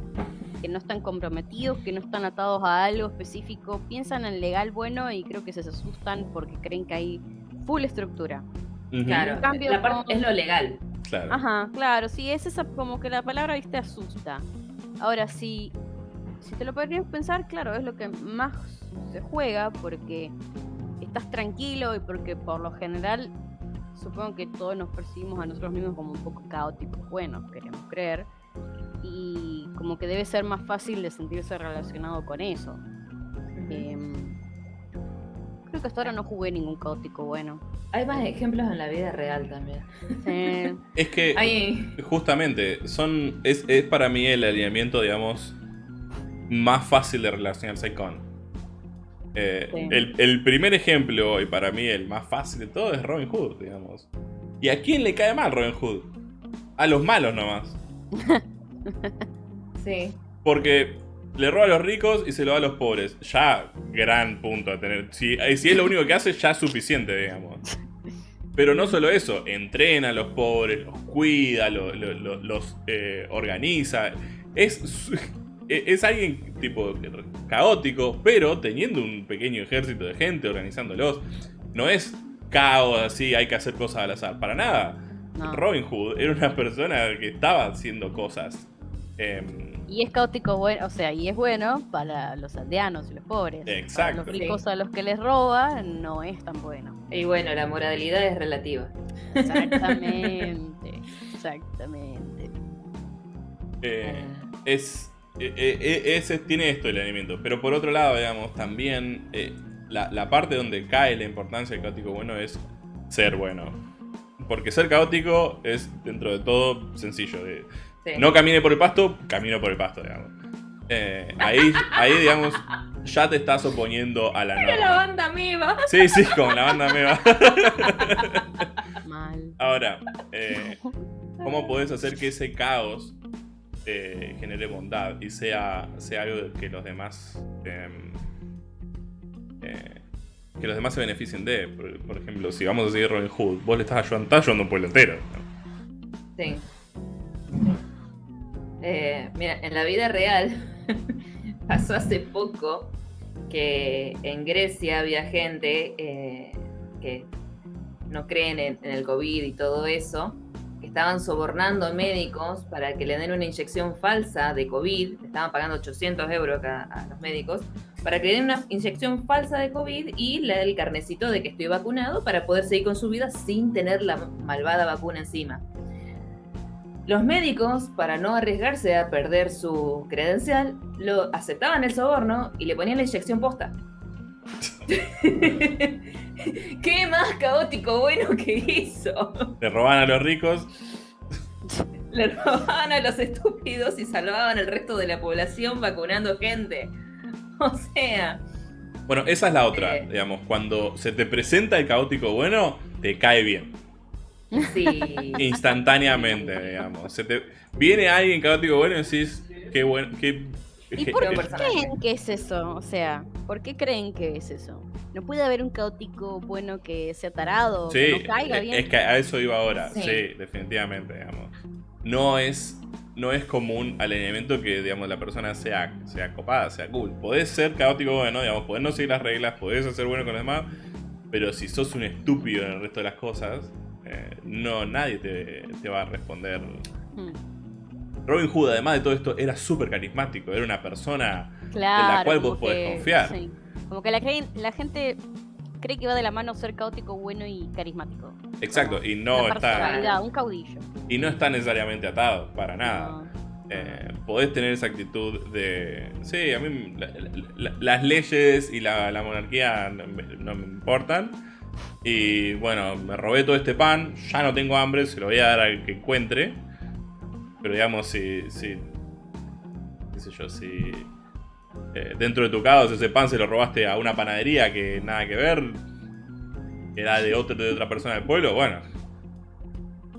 que no están comprometidos, que no están atados a algo específico, piensan en legal bueno y creo que se asustan porque creen que hay full estructura. Claro, En cambio, la parte- es lo legal. claro. Ajá, claro, sí, es esa como que la palabra viste asusta. Ahora sí, si te lo podrías pensar, claro, es lo que más se juega porque estás tranquilo y porque por lo general supongo que todos nos percibimos a nosotros mismos como un poco caóticos, bueno, queremos creer, y como que debe ser más fácil de sentirse relacionado con eso. Em, creo que hasta ahora no jugué ningún caótico bueno. Hay más ejemplos en la vida real también. Sí. Es que justamente son es, es para mí el alineamiento, digamos, más fácil de relacionarse con. Eh, Sí. el, el primer ejemplo, y para mí el más fácil de todo, es Robin Hood, digamos. ¿Y a quién le cae mal Robin Hood? A los malos nomás. sí. Porque le roba a los ricos y se lo da a los pobres. Ya, gran punto a tener. Si, si es lo único que hace, ya es suficiente, digamos. Pero no solo eso, entrena a los pobres, los cuida, lo- lo- lo- los eh, organiza. Es, es alguien tipo caótico, pero teniendo un pequeño ejército de gente organizándolos. No es caos así, hay que hacer cosas al azar, para nada. No. Robin Hood era una persona que estaba haciendo cosas. Em, Y es caótico bueno, o sea, y es bueno para los aldeanos y los pobres. Exacto. Para los ricos a los que les roba, no es tan bueno. Y bueno, la moralidad es relativa. Exactamente. exactamente. Eh, es, eh, eh, eh, ese tiene esto el alineamiento. Pero por otro lado, digamos, también eh, la, la parte donde cae la importancia del caótico bueno es ser bueno. Porque ser caótico es, dentro de todo, sencillo. Sí. no camine por el pasto, camino por el pasto, digamos. Eh, ahí, ahí, digamos, ya te estás oponiendo a la Era la norma. banda Miva. Sí, sí, como la banda me va. Mal. Ahora, eh, ¿cómo podés hacer que ese caos genere bondad y sea, sea algo que los demás em, eh, que los demás se beneficien de? Por, ejemplo, si vamos a seguir Robin Hood, vos le estás ayudando, estás ayudando un pueblo entero. Sí. Eh, mira, en la vida real pasó hace poco que en Grecia había gente eh, que no creen en, el COVID y todo eso, estaban sobornando médicos para que le den una inyección falsa de COVID, estaban pagando 800 euros a, a los médicos, para que le den una inyección falsa de COVID y le den el carnecito de que estoy vacunado para poder seguir con su vida sin tener la malvada vacuna encima. Los médicos, para no arriesgarse a perder su credencial, lo aceptaban el soborno y le ponían la inyección posta. ¿Qué más caótico bueno que hizo? Le roban a los ricos. Le robaban a los estúpidos y salvaban al resto de la población vacunando gente. O sea, Bueno, esa es la otra, Eh. digamos, cuando se te presenta el caótico bueno, te cae bien. sí. Instantáneamente, digamos. Se te, viene alguien caótico bueno y decís, qué bueno, qué... ¿Y por qué creen que es eso? O sea, ¿por qué creen que es eso? ¿No puede haber un caótico bueno que sea tarado, Sí, que no caiga es- bien? es que a eso iba ahora. Sí, Sí. definitivamente, digamos. No es, no es común al alineamiento que, digamos, la persona sea, sea copada, sea cool. Podés ser caótico bueno, digamos, podés no seguir las reglas, podés ser bueno con los demás, pero si sos un estúpido en el resto de las cosas, eh, no, nadie te, te va a responder. Hmm, Robin Hood, además de todo esto, era súper carismático, era una persona... Claro, cual como vos podés que- confiar. sí. Como que la, la gente cree que va de la mano ser caótico, bueno y carismático. Exacto, y no está... un caudillo. Y no está necesariamente atado, para nada. No. eh, podés tener esa actitud de. Sí, a mí la- la- las leyes y la, la monarquía no me, no me importan. Y bueno, me robé todo este pan, ya no tengo hambre, se lo voy a dar al que encuentre. Pero digamos, si. si qué sé yo, si. eh, dentro de tu caos ese pan se lo robaste a una panadería que nada que ver, que era de, otro, de otra persona del pueblo, bueno.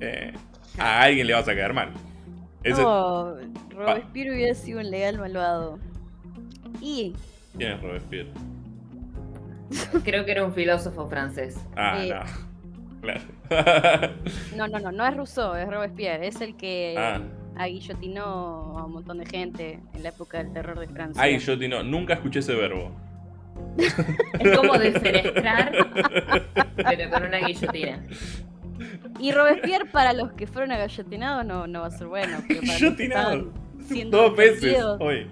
eh, a alguien le vas a quedar mal. Ese- No, Robespierre hubiera sido un legal malvado. Y ¿Quién es Robespierre? Creo que era un filósofo francés. Ah, Eh. no. Claro. no, no, no, no es Rousseau, es Robespierre, es el que Ah. aguillotinó a un montón de gente en la época del terror de Francia. Tino, nunca escuché ese verbo. Es como defenestrar, pero con una guillotina. Y Robespierre para los que fueron agallotinados no, no va a ser bueno. siendo Dos veces hoy.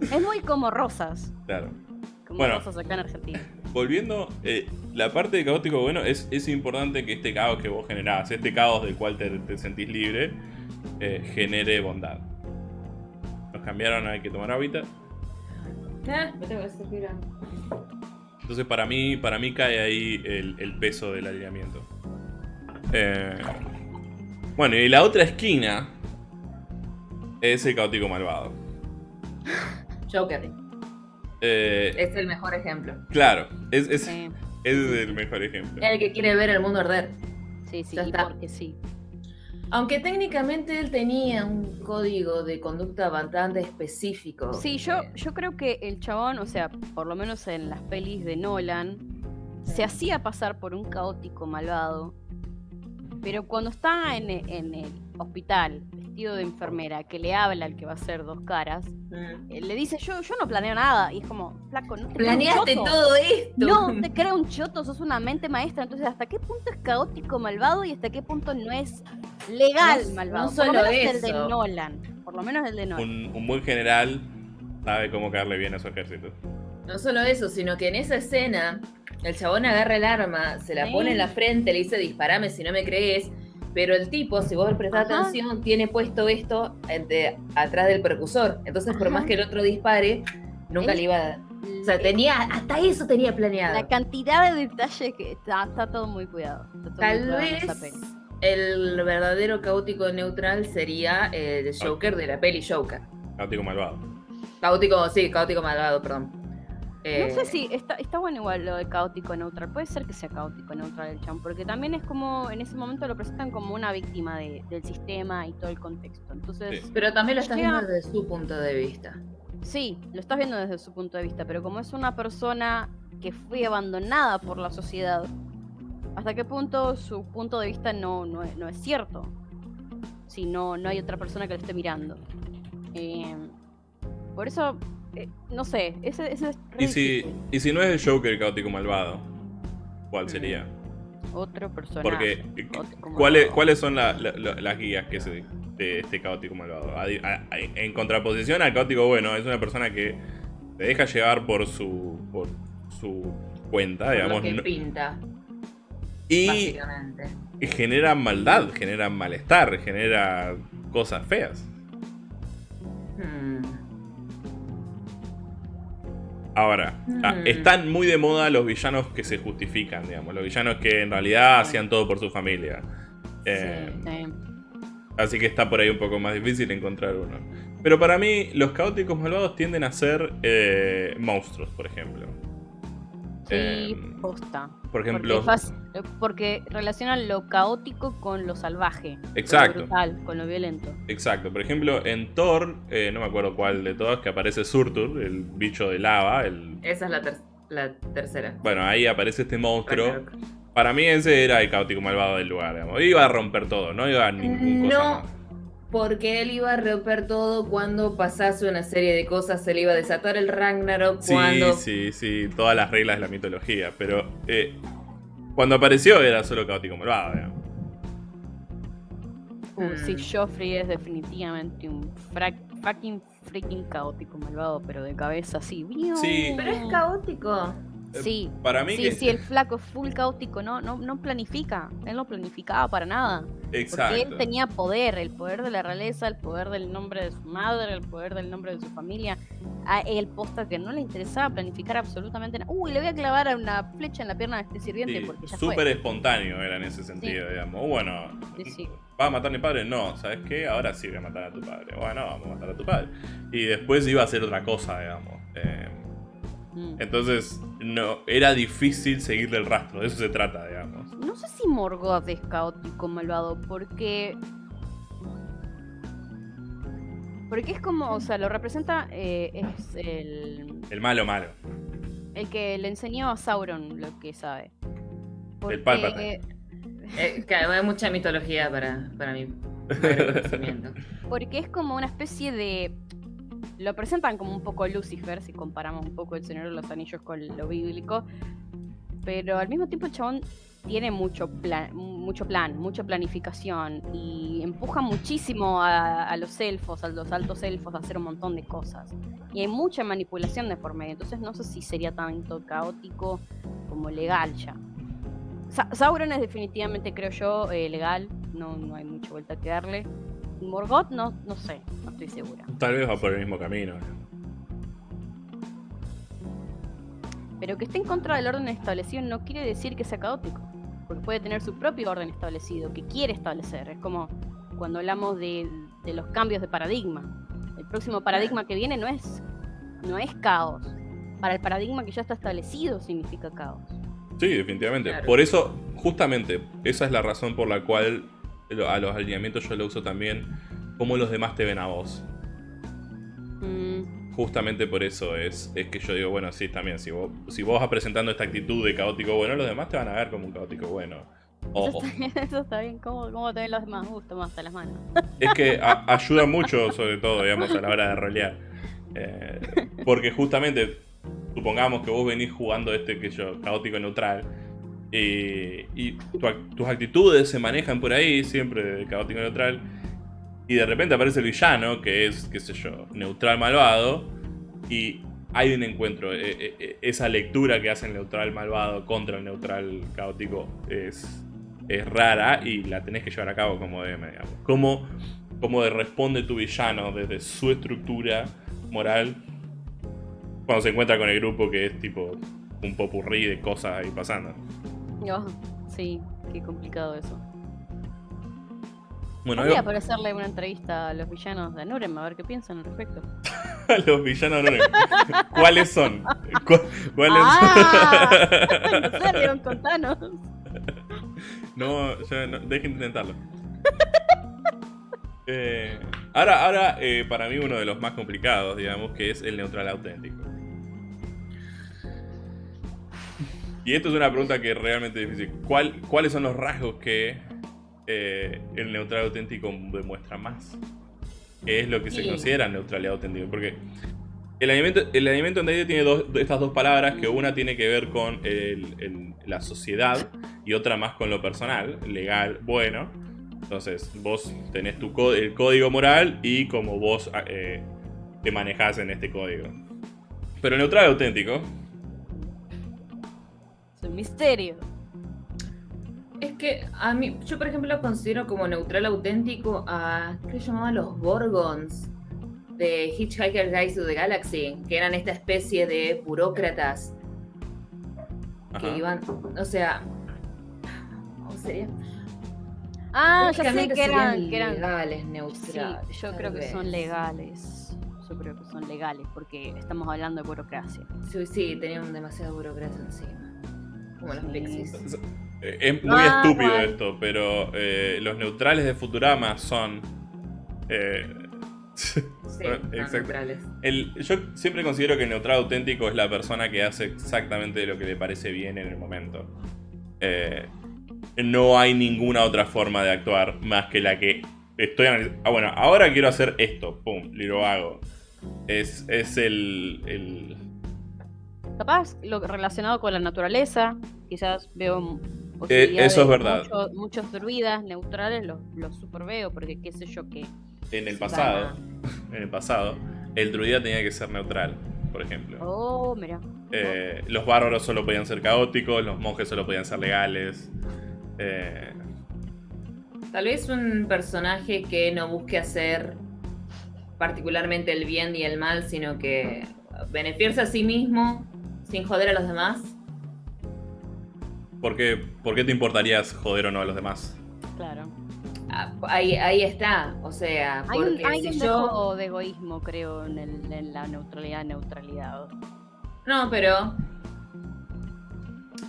Es muy como Rosas, Claro. como Bueno. Rosas acá en Argentina. Volviendo, eh, la parte de caótico, bueno, es, es importante que este caos que vos generás, este caos del cual te, te sentís libre, eh, genere bondad. Nos cambiaron, hay que tomar hábitat. Ah, me tengo que suspirar. Entonces para mí, para mí cae ahí el, el peso del alineamiento. Eh, bueno, y la otra esquina es el caótico malvado. Joker. Eh, Es el mejor ejemplo. claro, es, es, Sí, es el mejor ejemplo. El que quiere ver el mundo arder. sí, sí, porque sí. Aunque técnicamente él tenía un código de conducta bastante específico. Sí, yo, Eh, yo creo que el chabón, o sea, por lo menos en las pelis de Nolan, se hacía pasar por un caótico malvado. Pero cuando está en, en el hospital, vestido de enfermera, que le habla al que va a ser dos caras, mm. eh, le dice, yo, yo no planeo nada. Y es como, flaco, no te Planeaste choto. todo esto. No te creo un choto, sos una mente maestra. Entonces, ¿hasta qué punto es caótico malvado y hasta qué punto no es legal No- malvado? no por lo solo menos el de eso. Nolan. Por lo menos el de Nolan. Un, un buen general sabe cómo caerle bien a su ejército. No solo eso, sino que en esa escena el chabón agarra el arma, se la Sí. pone en la frente, le dice disparame si no me crees. Pero el tipo, si vos prestás Ajá. atención, tiene puesto esto entre- atrás del percusor. Entonces, por más que el otro dispare, nunca le iba a... O sea, Eh, tenía, hasta eso tenía planeado. La cantidad de detalles que está, está todo muy cuidado. está todo muy Tal cuidado en vez el verdadero caótico neutral sería el Joker de la peli Joker. Caótico malvado. Caótico, sí, caótico malvado, perdón. Eh, No sé si está, está bueno igual lo de caótico neutral. Puede ser que sea caótico neutral el chan, porque también es como en ese momento lo presentan como una víctima de- del sistema y todo el contexto. Entonces, Sí. Pero también lo estás Llega- viendo desde su punto de vista. sí, lo estás viendo desde su punto de vista, pero como es una persona que fue abandonada por la sociedad, ¿hasta qué punto su punto de vista no, no, es, no es cierto? Si no, no hay otra persona que lo esté mirando. Eh, por eso, eh, no sé, ese, ese es Y si, y si no es el Joker caótico malvado, ¿cuál sería? Otro personaje. Porque, ¿cuáles. ¿cuáles son la- la- la- las guías que se, de este caótico malvado? A- a- a- en contraposición al caótico bueno, es una persona que se deja llevar por su, por su cuenta, Por digamos, lo que no- pinta, y genera maldad, genera malestar, genera cosas feas. Hmm. Ahora, ah, Mm. están muy de moda los villanos que se justifican, digamos, los villanos que en realidad hacían todo por su familia. Eh, Sí. Así que está por ahí un poco más difícil encontrar uno. Pero para mí, los caóticos malvados tienden a ser eh, monstruos, por ejemplo. Sí, Eh, posta. por ejemplo, Porque, fas- eh, porque relacionan lo caótico con lo salvaje. Exacto. Con lo brutal, con lo violento. exacto. Por ejemplo, en Thor, eh, no me acuerdo cuál de todos, que aparece Surtur, el bicho de lava. El... Esa es la, ter- la tercera. Bueno, ahí aparece este monstruo. Ragnarok. Para mí ese era el caótico malvado del lugar, digamos. Iba a romper todo, no iba a ningún cosa No. más. Porque él iba a romper todo cuando pasase una serie de cosas, se le iba a desatar el Ragnarok Sí, cuando... sí, sí, todas las reglas de la mitología, pero eh, cuando apareció era solo caótico malvado, digamos. Uh, Mm. Sí, Joffrey es definitivamente un fucking freaking caótico malvado, pero de cabeza así. Sí. Pero es caótico. Sí. Para mí Sí, que... sí, el flaco es full caótico, no, no, no planifica, él no planificaba para nada. Exacto. Porque él tenía poder, el poder de la realeza, el poder del nombre de su madre, el poder del nombre de su familia. A él posta que no le interesaba planificar absolutamente nada. Uy, le voy a clavar una flecha en la pierna de este sirviente Sí, porque ya súper espontáneo era en ese sentido, digamos. Bueno, Sí, sí. ¿va a matar a mi padre? No, ¿sabes qué? Ahora sí voy a matar a tu padre. Bueno, vamos a matar a tu padre. Y después iba a hacer otra cosa, digamos. Eh, Mm. entonces, no, era difícil seguirle el rastro, de eso se trata, digamos. No sé si Morgoth es caótico malvado, porque. Porque es como, o sea, lo representa, eh, es el, El malo, malo. el que le enseñó a Sauron lo que sabe. Porque, Palpatine. Eh, claro, hay mucha mitología para, para mi para mi conocimiento. porque es como una especie de. Lo presentan como un poco Lucifer, si comparamos un poco el Señor de los Anillos con lo bíblico. Pero al mismo tiempo el chabón tiene mucho plan, mucho plan, mucha planificación y empuja muchísimo a, los elfos, a los altos elfos a hacer un montón de cosas. Y hay mucha manipulación de por medio, entonces no sé si sería tanto caótico como legal ya. Sa- Sauron es definitivamente, creo yo, eh, legal, no, no hay mucha vuelta que darle. Morgoth no, no sé, no estoy segura. Tal vez va por el mismo camino. Pero que esté en contra del orden establecido no quiere decir que sea caótico. Porque puede tener su propio orden establecido, que quiere establecer. Es como cuando hablamos de, de los cambios de paradigma. El próximo paradigma que viene no es, no es caos. Para el paradigma que ya está establecido significa caos. Sí, definitivamente. Claro. Por eso, justamente, esa es la razón por la cual a los alineamientos yo lo uso también como los demás te ven a vos. Mm, Justamente por eso es, es que yo digo, bueno, sí, también, si vos, si vos vas presentando esta actitud de caótico bueno, los demás te van a ver como un caótico bueno. eso, Ojo. está bien, eso está bien. ¿Cómo, cómo te ven los demás? Uh, toma hasta las manos. Es que a- ayuda mucho, sobre todo, digamos, a la hora de rolear. Eh, porque justamente, supongamos que vos venís jugando este que yo, caótico neutral, y, tus actitudes se manejan por ahí, siempre de caótico neutral, y de repente aparece el villano, que es, qué sé yo, neutral malvado, y hay un encuentro. Eh, eh, eh, esa lectura que hace el neutral malvado contra el neutral caótico es, es rara y la tenés que llevar a cabo como DM, digamos. Cómo, cómo responde tu villano desde su estructura moral cuando se encuentra con el grupo que es tipo un popurrí de cosas ahí pasando. Oh, sí, qué complicado eso. Bueno, Podría por hacerle una entrevista a los villanos de Nurem a ver qué piensan al respecto. los villanos no ¿Cuáles son? ¿Cu- ¿Cuáles ¡Ah! no sé, contanos. No, ya no, dejen de intentarlo. Eh, ahora, ahora eh, para mí uno de los más complicados, digamos, que es el neutral auténtico. Y esto es una pregunta que es realmente difícil. ¿Cuál- ¿Cuáles son los rasgos que eh, el neutral auténtico demuestra más? ¿Qué es lo que se considera neutralidad auténtica? Porque el alimento, el alimento en tiene dos, estas dos palabras, que una tiene que ver con el- el- la sociedad y otra más con lo personal, legal, bueno. Entonces, vos tenés tu el código moral y como vos eh, te manejás en este código. Pero el neutral auténtico, Un misterio. Es que a mí, yo por ejemplo considero como neutral auténtico a, ¿qué se llamaban los Gorgons? De Hitchhiker Guide to the Galaxy, que eran esta especie de burócratas que iban, o sea, ¿cómo sería? Ah, ya sé que eran, que eran. legales, Sí, neutrales. yo tal creo que son legales. Yo creo que son legales porque estamos hablando de burocracia. Sí, sí, tenían demasiada burocracia encima. Como los pixies. Eh, Es muy Ah, estúpido guay. esto, pero eh, los neutrales de Futurama son... eh, Sí, Exacto. neutrales. el- yo siempre considero que el neutral auténtico es la persona que hace exactamente lo que le parece bien en el momento. Eh, no hay ninguna otra forma de actuar más que la que estoy analizando. Ah, bueno, ahora quiero hacer esto, pum, y lo hago. Es, es el, el- Capaz lo relacionado con la naturaleza, quizás veo Eh, eso es verdad. Muchos, muchos druidas neutrales los, los super veo, porque qué sé yo qué. en el pasado. En el pasado, el druida tenía que ser neutral, por ejemplo. Oh, mira. Eh, los bárbaros solo podían ser caóticos, los monjes solo podían ser legales. Eh, Tal vez un personaje que no busque hacer particularmente el bien y el mal, sino que beneficiarse a sí mismo sin joder a los demás. ¿por, qué, ¿Por qué te importarías joder o no a los demás? Claro. Ah, Ahí, ahí está, o sea, Hay un, porque hay si un yo... de egoísmo, creo, en, el- en la neutralidad, neutralidad. No, pero...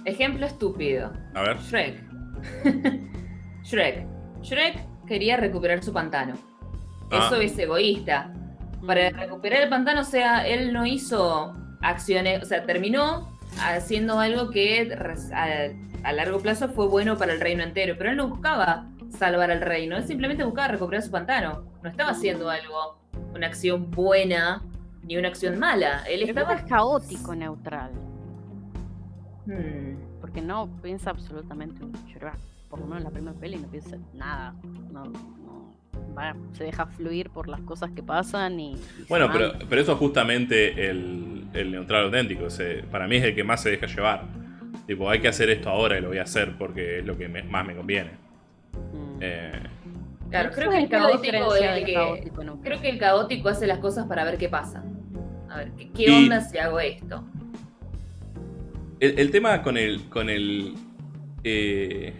Ejemplo estúpido. A ver. Shrek. Shrek. Shrek quería recuperar su pantano. Ah. Eso es egoísta. Para recuperar el pantano, o sea, él no hizo acciones, o sea, terminó haciendo algo que a, a largo plazo fue bueno para el reino entero, pero él no buscaba salvar al reino, él simplemente buscaba recuperar su pantano. No estaba haciendo algo, una acción buena ni una acción mala. Él estaba... es caótico neutral. Hmm. Porque no piensa absolutamente en Shrek. Por lo menos en la primera peli no piensa en nada. No, se deja fluir por las cosas que pasan y. Bueno, pero, pero eso es justamente el, el neutral auténtico. para mí es el que más se deja llevar. Tipo, hay que hacer esto ahora y lo voy a hacer porque es lo que me- más me conviene. Mm. Eh, Claro, creo que el caótico el que... caótico. Creo que el caótico hace las cosas para ver qué pasa. A ver, ¿qué, onda si hago esto? el, el tema con el. con el. eh,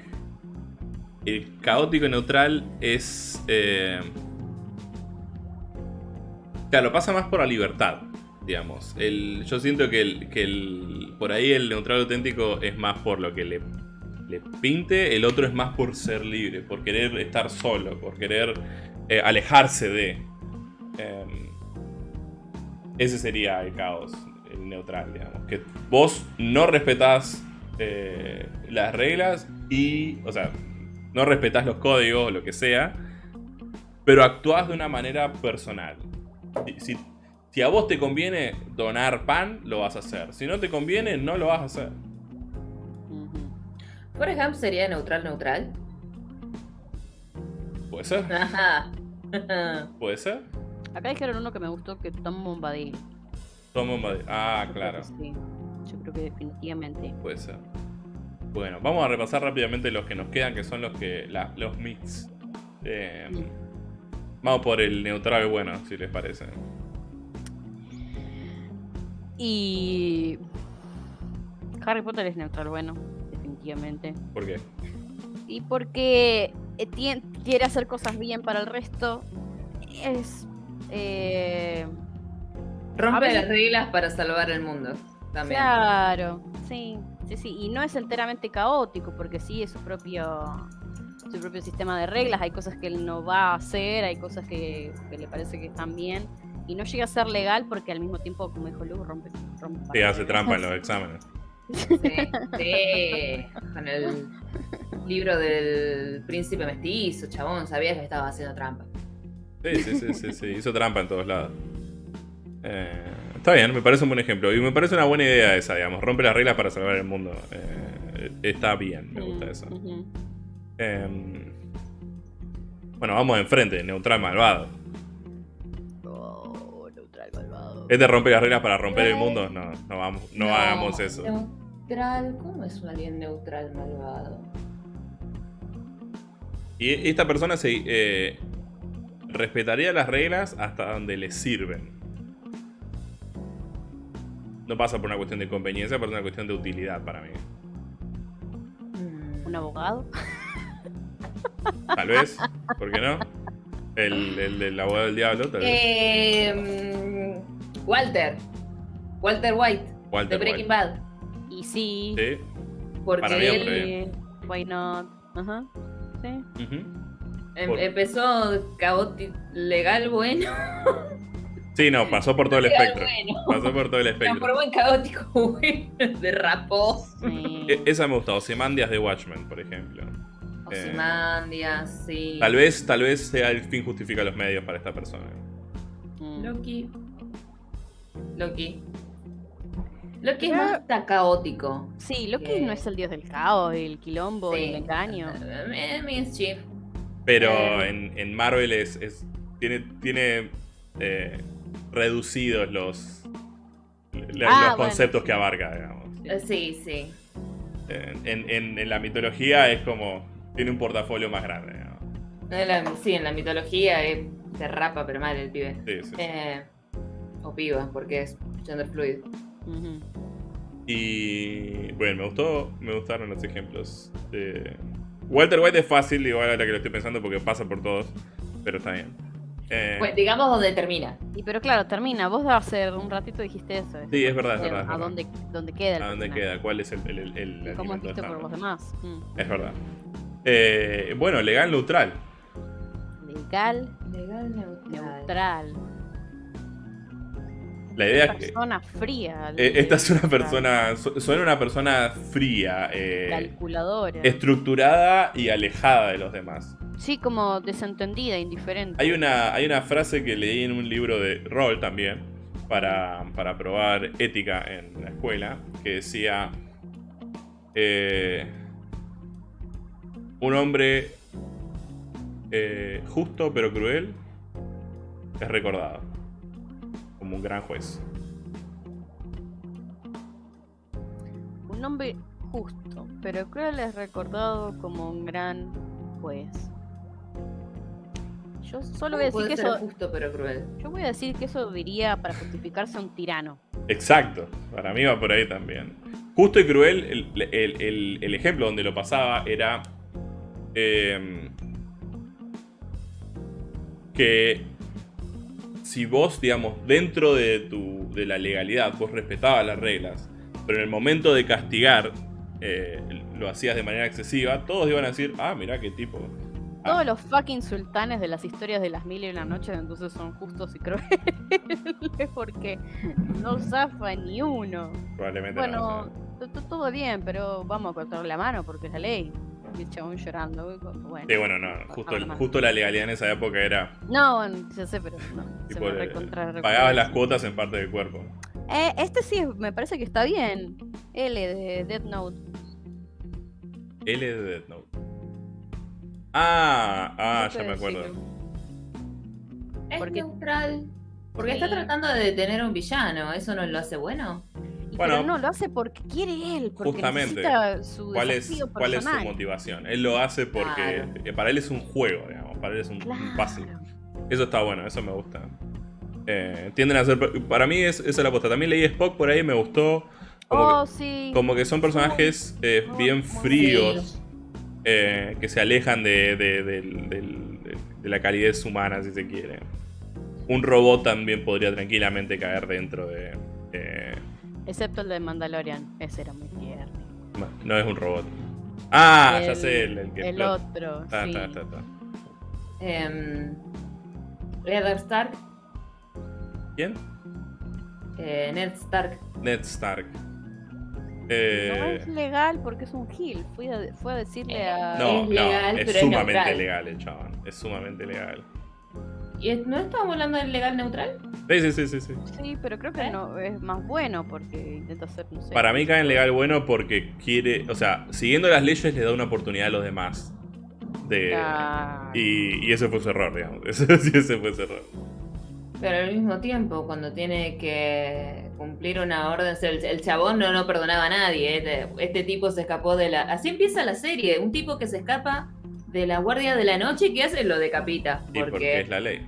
el caótico neutral es. eh, claro, pasa más por la libertad. Digamos. El, yo siento que, el, que el, por ahí el neutral auténtico es más por lo que le, le pinte, el otro es más por ser libre, por querer estar solo, por querer eh, alejarse de. Em, ese sería el caos, el neutral, digamos. Que vos no respetás eh, las reglas y, o sea, no respetás los códigos o lo que sea, pero actuás de una manera personal. Si, a vos te conviene donar pan, lo vas a hacer. Si no te conviene, no lo vas a hacer. Forrest Gump sería neutral, neutral. ¿Puede ser? Ajá. ¿Puede ser? Acá dijeron uno que me gustó que Tom Bombadil. Un made- Ah, Yo creo claro. que sí. Yo creo que definitivamente. Puede ser. Bueno, vamos a repasar rápidamente los que nos quedan, que son los que la- los mix. Eh, vamos por el neutral bueno, si les parece. Y. Harry Potter es neutral, bueno, definitivamente. ¿Por qué? Y porque eh, quiere hacer cosas bien para el resto, es. eh, Rompe veces- las reglas para salvar el mundo. También. claro, sí, sí, sí. Y no es enteramente caótico, porque sí es su propio. Su propio sistema de reglas, hay cosas que él no va a hacer, hay cosas que, que le parece que están bien, y no llega a ser legal porque al mismo tiempo, como dijo Lu, rompe, rompe Sí, hace trampa en los exámenes. Sí, sí. Con el libro del príncipe mestizo, chabón, sabías que estaba haciendo trampa. Sí, sí, sí, sí, sí. Hizo trampa en todos lados. Eh, está bien, me parece un buen ejemplo. Y me parece una buena idea esa, digamos. Rompe las reglas para salvar el mundo. Eh, está bien, me gusta Mm, eso. Eh, bueno, vamos enfrente, neutral malvado. Oh, neutral malvado. ¿Es de romper las reglas para romper el mundo? No, no, vamos, no, hagamos eso. Neutral, ¿cómo es un alien neutral malvado? Y esta persona se eh, respetaría las reglas hasta donde le sirven. No pasa por una cuestión de conveniencia, por una cuestión de utilidad para mí. ¿Un abogado? Tal vez, ¿por qué no? El, el del abogado del diablo, tal vez. Eh, mm, Walter. Walter White. Walter de Breaking White. Bad. Y sí. Sí. Porque Para mí, él eh, why not? Ajá. Sí. em- por- empezó caótico legal bueno. Sí, no, pasó por todo el espectro. bueno. Pasó por todo el Transformó espectro. en caótico bueno. Derrapó. sí. E- Esa me gusta, Ozymandias de Watchmen, por ejemplo. Eh, Ozymandias, sí. Tal vez, tal vez sea el fin justifica los medios para esta persona. Mm. Loki. Loki. Loki es más caótico. Sí, Loki que- no es el dios del caos, el quilombo, Sí. el engaño. Eh. Pero Eh. en, en Marvel es, es- tiene, tiene eh, reducidos los, la- Ah, los bueno, conceptos que abarca, digamos. Eh, Sí, sí. En, en- la mitología es como. Tiene un portafolio más grande, digamos. La- sí, en la mitología eh, se rapa, pero mal el pibe. Sí, sí. Eh, o piba, porque es gender fluid. Y bueno, me gustó, me gustaron los ejemplos. de- Walter White es fácil, igual ahora que lo estoy pensando, porque pasa por todos, pero está bien. Eh, Pues digamos donde termina. Y pero claro, termina. Vos hace un ratito dijiste eso. Sí, es verdad, es verdad, ¿A verdad. dónde, dónde queda el ¿A dónde personaje? queda? ¿Cuál es el, el, el, el Y ¿Cómo visto por los demás? Mm. Es verdad. Eh, bueno, legal neutral. Legal, Legal neutral. neutral. La idea es que persona fría. eh, esta es una neutral. persona, su- suena una persona fría, eh, Calculadora. estructurada y alejada de los demás. Sí, como desentendida, indiferente. Hay una, hay una frase que leí en un libro de rol también, para, para probar ética en la escuela, que decía, eh, un hombre eh, justo pero cruel es recordado como un gran juez. Un hombre justo, pero cruel es recordado como un gran juez. Yo solo voy a decir Puede que ser eso. justo pero cruel. Yo voy a decir que eso diría para justificarse a un tirano. Exacto, para mí va por ahí también. Justo y cruel, el, el- el- el ejemplo donde lo pasaba era eh, que si vos, digamos, dentro de, tu, de la legalidad, vos respetabas las reglas, pero en el momento de castigar eh, lo hacías de manera excesiva, todos iban a decir, ah, mirá qué tipo. Ah, Todos los fucking sultanes de las historias de las mil y una noches entonces son justos y crueles porque no zafa ni uno. probablemente Bueno, no, to- to- todo bien, pero vamos a cortar la mano porque es la ley. Y el chabón llorando. Bueno. Sí, bueno, no, justo, la mano. justo la legalidad en esa época era, No, bueno, ya sé, pero no. se me pagabas las cuotas en parte del cuerpo. Eh, este sí me parece que está bien. L de Death Note. L de Death Note. Ah, ah, ya me acuerdo. Es Porque- neutral. Porque está tratando de detener a un villano. ¿Eso no lo hace bueno? Y Bueno, pero no, lo hace porque quiere él, porque justamente. necesita su ¿Cuál es, ¿Cuál es su motivación? Él lo hace porque Claro. para él es un juego, digamos. Para él es un, un Claro. puzzle. Eso está bueno, eso me gusta. Eh, tienden a ser. Para mí es, esa es la aposta. También leí Spock por ahí, me gustó. Como, Oh, que, sí. como que son personajes eh, bien fríos. Eh, que se alejan de, de- la calidez humana, si se quiere. Un robot también podría tranquilamente caer dentro de. eh, Excepto el de Mandalorian. Ese era muy tierno. no es un robot. Ah, ya sé, el, el que El otro. Está, sí. Em, Eddard Stark. ¿Quién? eh, Ned Stark. Ned Stark. No Eh, es legal porque es un Gil. Fui a, fue a decirle a. no, es no, legal, es pero es sumamente legal el chabón. Es sumamente legal. ¿Y es- no estamos hablando del legal neutral? Sí, sí, sí, sí. sí. Sí, pero creo que ¿Eh? no es más bueno porque intenta hacer, no sé. Para mí cae en legal bueno porque quiere, o sea, siguiendo las leyes le da una oportunidad a los demás. De, Claro. y, y ese fue su error, digamos. Ese fue su error. Pero al mismo tiempo, cuando tiene que cumplir una orden, o sea, el, el chabón no, no perdonaba a nadie. Este, este tipo se escapó de la... Así empieza la serie, un tipo que se escapa de la guardia de la noche y que hace lo decapita. Y porque Porque es la ley.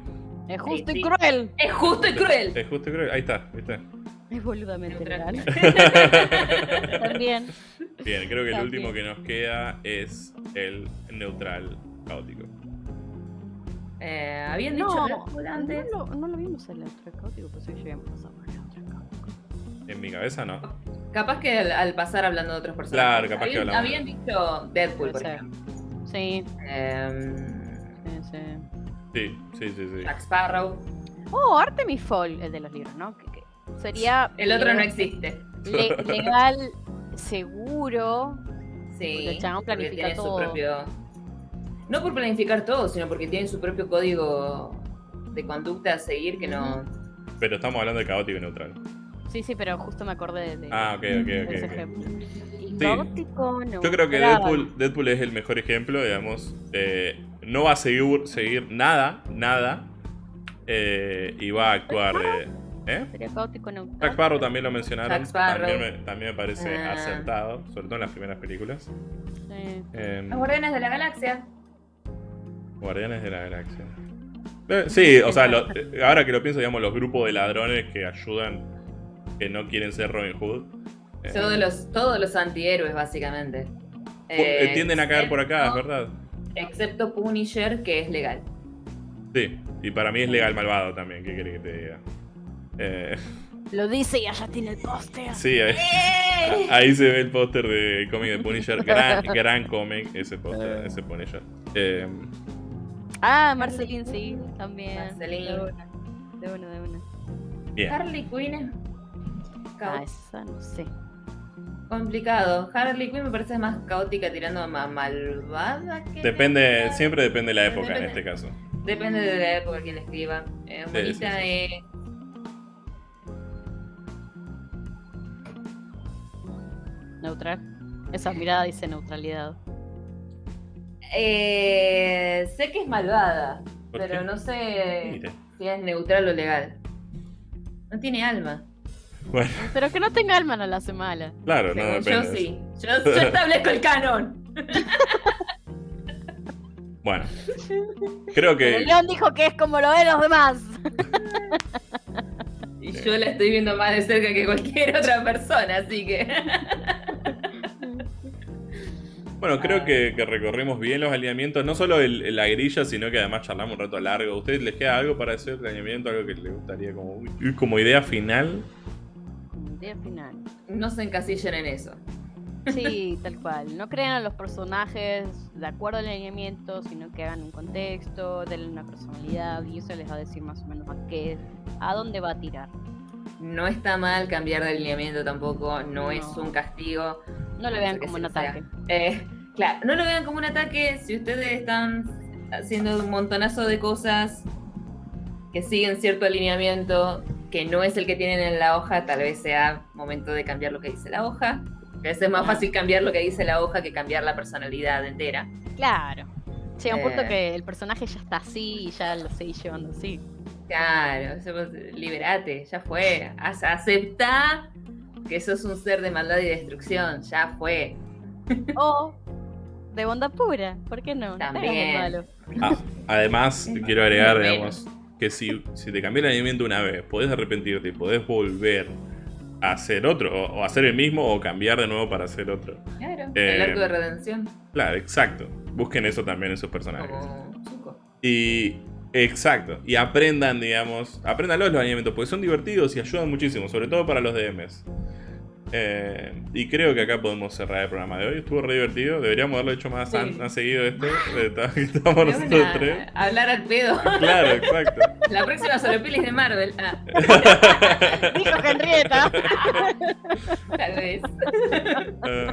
Es justo sí. y cruel. es justo y cruel. Es justo y cruel. Ahí está, ¿viste? Es boludamente Neutral. legal. También. Bien, creo que el último que nos queda es el neutral caótico. Eh, Habían dicho No, Deadpool no antes. lo, no lo vimos el otro caótico, pues ya habíamos pasado por el otro caótico. En mi cabeza no. Capaz que al, al pasar hablando de otros personajes. Claro, capaz que habían, hablamos. habían dicho Deadpool, por ejemplo. Sí, Em, sí, sí. Sí, sí, sí, sí. Jack Sparrow. Oh, Artemis Fowl, el de los libros, ¿no? Que, que sería. El otro no existe. le- legal, seguro. Sí. Porque el chabón planifica tiene todo. su propio. No por planificar todo, sino porque tiene su propio código de conducta a seguir que no. Pero estamos hablando de caótico y neutral. Sí, sí, pero justo me acordé de, Ah, ok, ok, de ok. ese ejemplo. Y Sí. no. Yo creo que Deadpool, Deadpool es el mejor ejemplo, digamos. Eh, no va a seguir, seguir nada, nada. eh, y va a actuar de. ¿Eh? Sería caótico neutral. Jack Sparrow también lo mencionaron. También, me, también me parece Ah. acertado, sobre todo en las primeras películas. Sí. Em, Los Guardianes de la Galaxia. Guardianes de la Galaxia. Eh, sí, o sea, lo- ahora que lo pienso, digamos, los grupos de ladrones que ayudan, que no quieren ser Robin Hood. eh, Todos los, todos los antihéroes, básicamente. eh, tienden a caer por acá, es verdad. Excepto Punisher, que es legal. Sí, y para mí es legal malvado también, ¿qué querés que te diga? Eh, Lo dice y allá tiene el póster. sí, ahí, ¡Eh! ahí se ve el póster del cómic de Punisher. Gran, gran cómic ese póster, ese Punisher. Eh, Ah, Marceline, sí, también. Marceline. De una, de una. De una. bien. Harley Quinn es Ah, esa no sé. complicado. Harley Quinn me parece más caótica tirando a ma- malvada que. Depende, siempre depende de la época en este caso. Depende de la época que le escriba. Eh, Sí, bonita sí, sí. eh, Neutral. Esa mirada dice neutralidad. eh, sé que es malvada, ¿Por pero qué? no sé Mire. si es neutral o legal. No tiene alma. Bueno, Pero que no tenga alma no la hace mala. claro, no depende. yo sí. Yo, yo establezco el canon. Bueno, creo Pero que. León dijo que es como lo ven los demás. Y yo la estoy viendo más de cerca que cualquier otra persona, así que. Bueno, creo que, que recorrimos bien los alineamientos, no solo el- la grilla, sino que además charlamos un rato largo. ¿A ustedes les queda algo para hacer alineamiento? ¿Algo que les gustaría como, como idea final? Final. no se encasillen en eso. Sí, tal cual. No crean a los personajes de acuerdo al alineamiento, sino que hagan un contexto, denle una personalidad y eso les va a decir más o menos a qué, a dónde va a tirar. No está mal cambiar de alineamiento tampoco, no, No. es un castigo. No lo vean como un ataque. Eh, claro, no lo vean como un ataque si ustedes están haciendo un montonazo de cosas que siguen cierto alineamiento que no es el que tienen en la hoja, tal vez sea momento de cambiar lo que dice la hoja. A veces es más fácil cambiar lo que dice la hoja que cambiar la personalidad entera. Claro. Llega un punto Eh. que el personaje ya está así y ya lo seguís llevando así. Claro, liberate, ya fue. Ace- Aceptá que sos un ser de maldad y destrucción, ya fue. O de bondad pura, ¿por qué no? No También. malo. Ah, además, quiero agregar, digamos, que si, si te cambié el alineamiento una vez, podés arrepentirte y podés volver a hacer otro, o, o hacer el mismo, o cambiar de nuevo para hacer otro. Claro, Eh, el arco de redención, Claro, exacto. Busquen eso también en sus personajes. como. Y. Exacto. Y aprendan, digamos. Aprendan los alineamientos, porque son divertidos y ayudan muchísimo, sobre todo para los DMs. Eh, y creo que acá podemos cerrar el programa de hoy. Estuvo re divertido. Deberíamos haberlo hecho más, Sí. an- más seguido esto. Pero nosotros tres. Hablar al pedo. Claro, exacto. La próxima sobre pelis de Marvel. Ah, Dijo Henrietta. tal vez. Eh,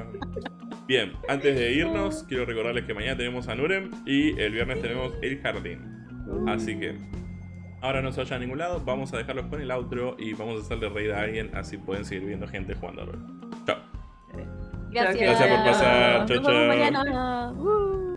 bien, antes de irnos, quiero recordarles que mañana tenemos a Nurem y el viernes tenemos El Jardín. Así que ahora no se vayan a ningún lado, vamos a dejarlos con el outro y vamos a hacerle reír a alguien, así pueden seguir viendo gente jugando a rol. Chao. Gracias. Gracias por pasar. Nos Chau,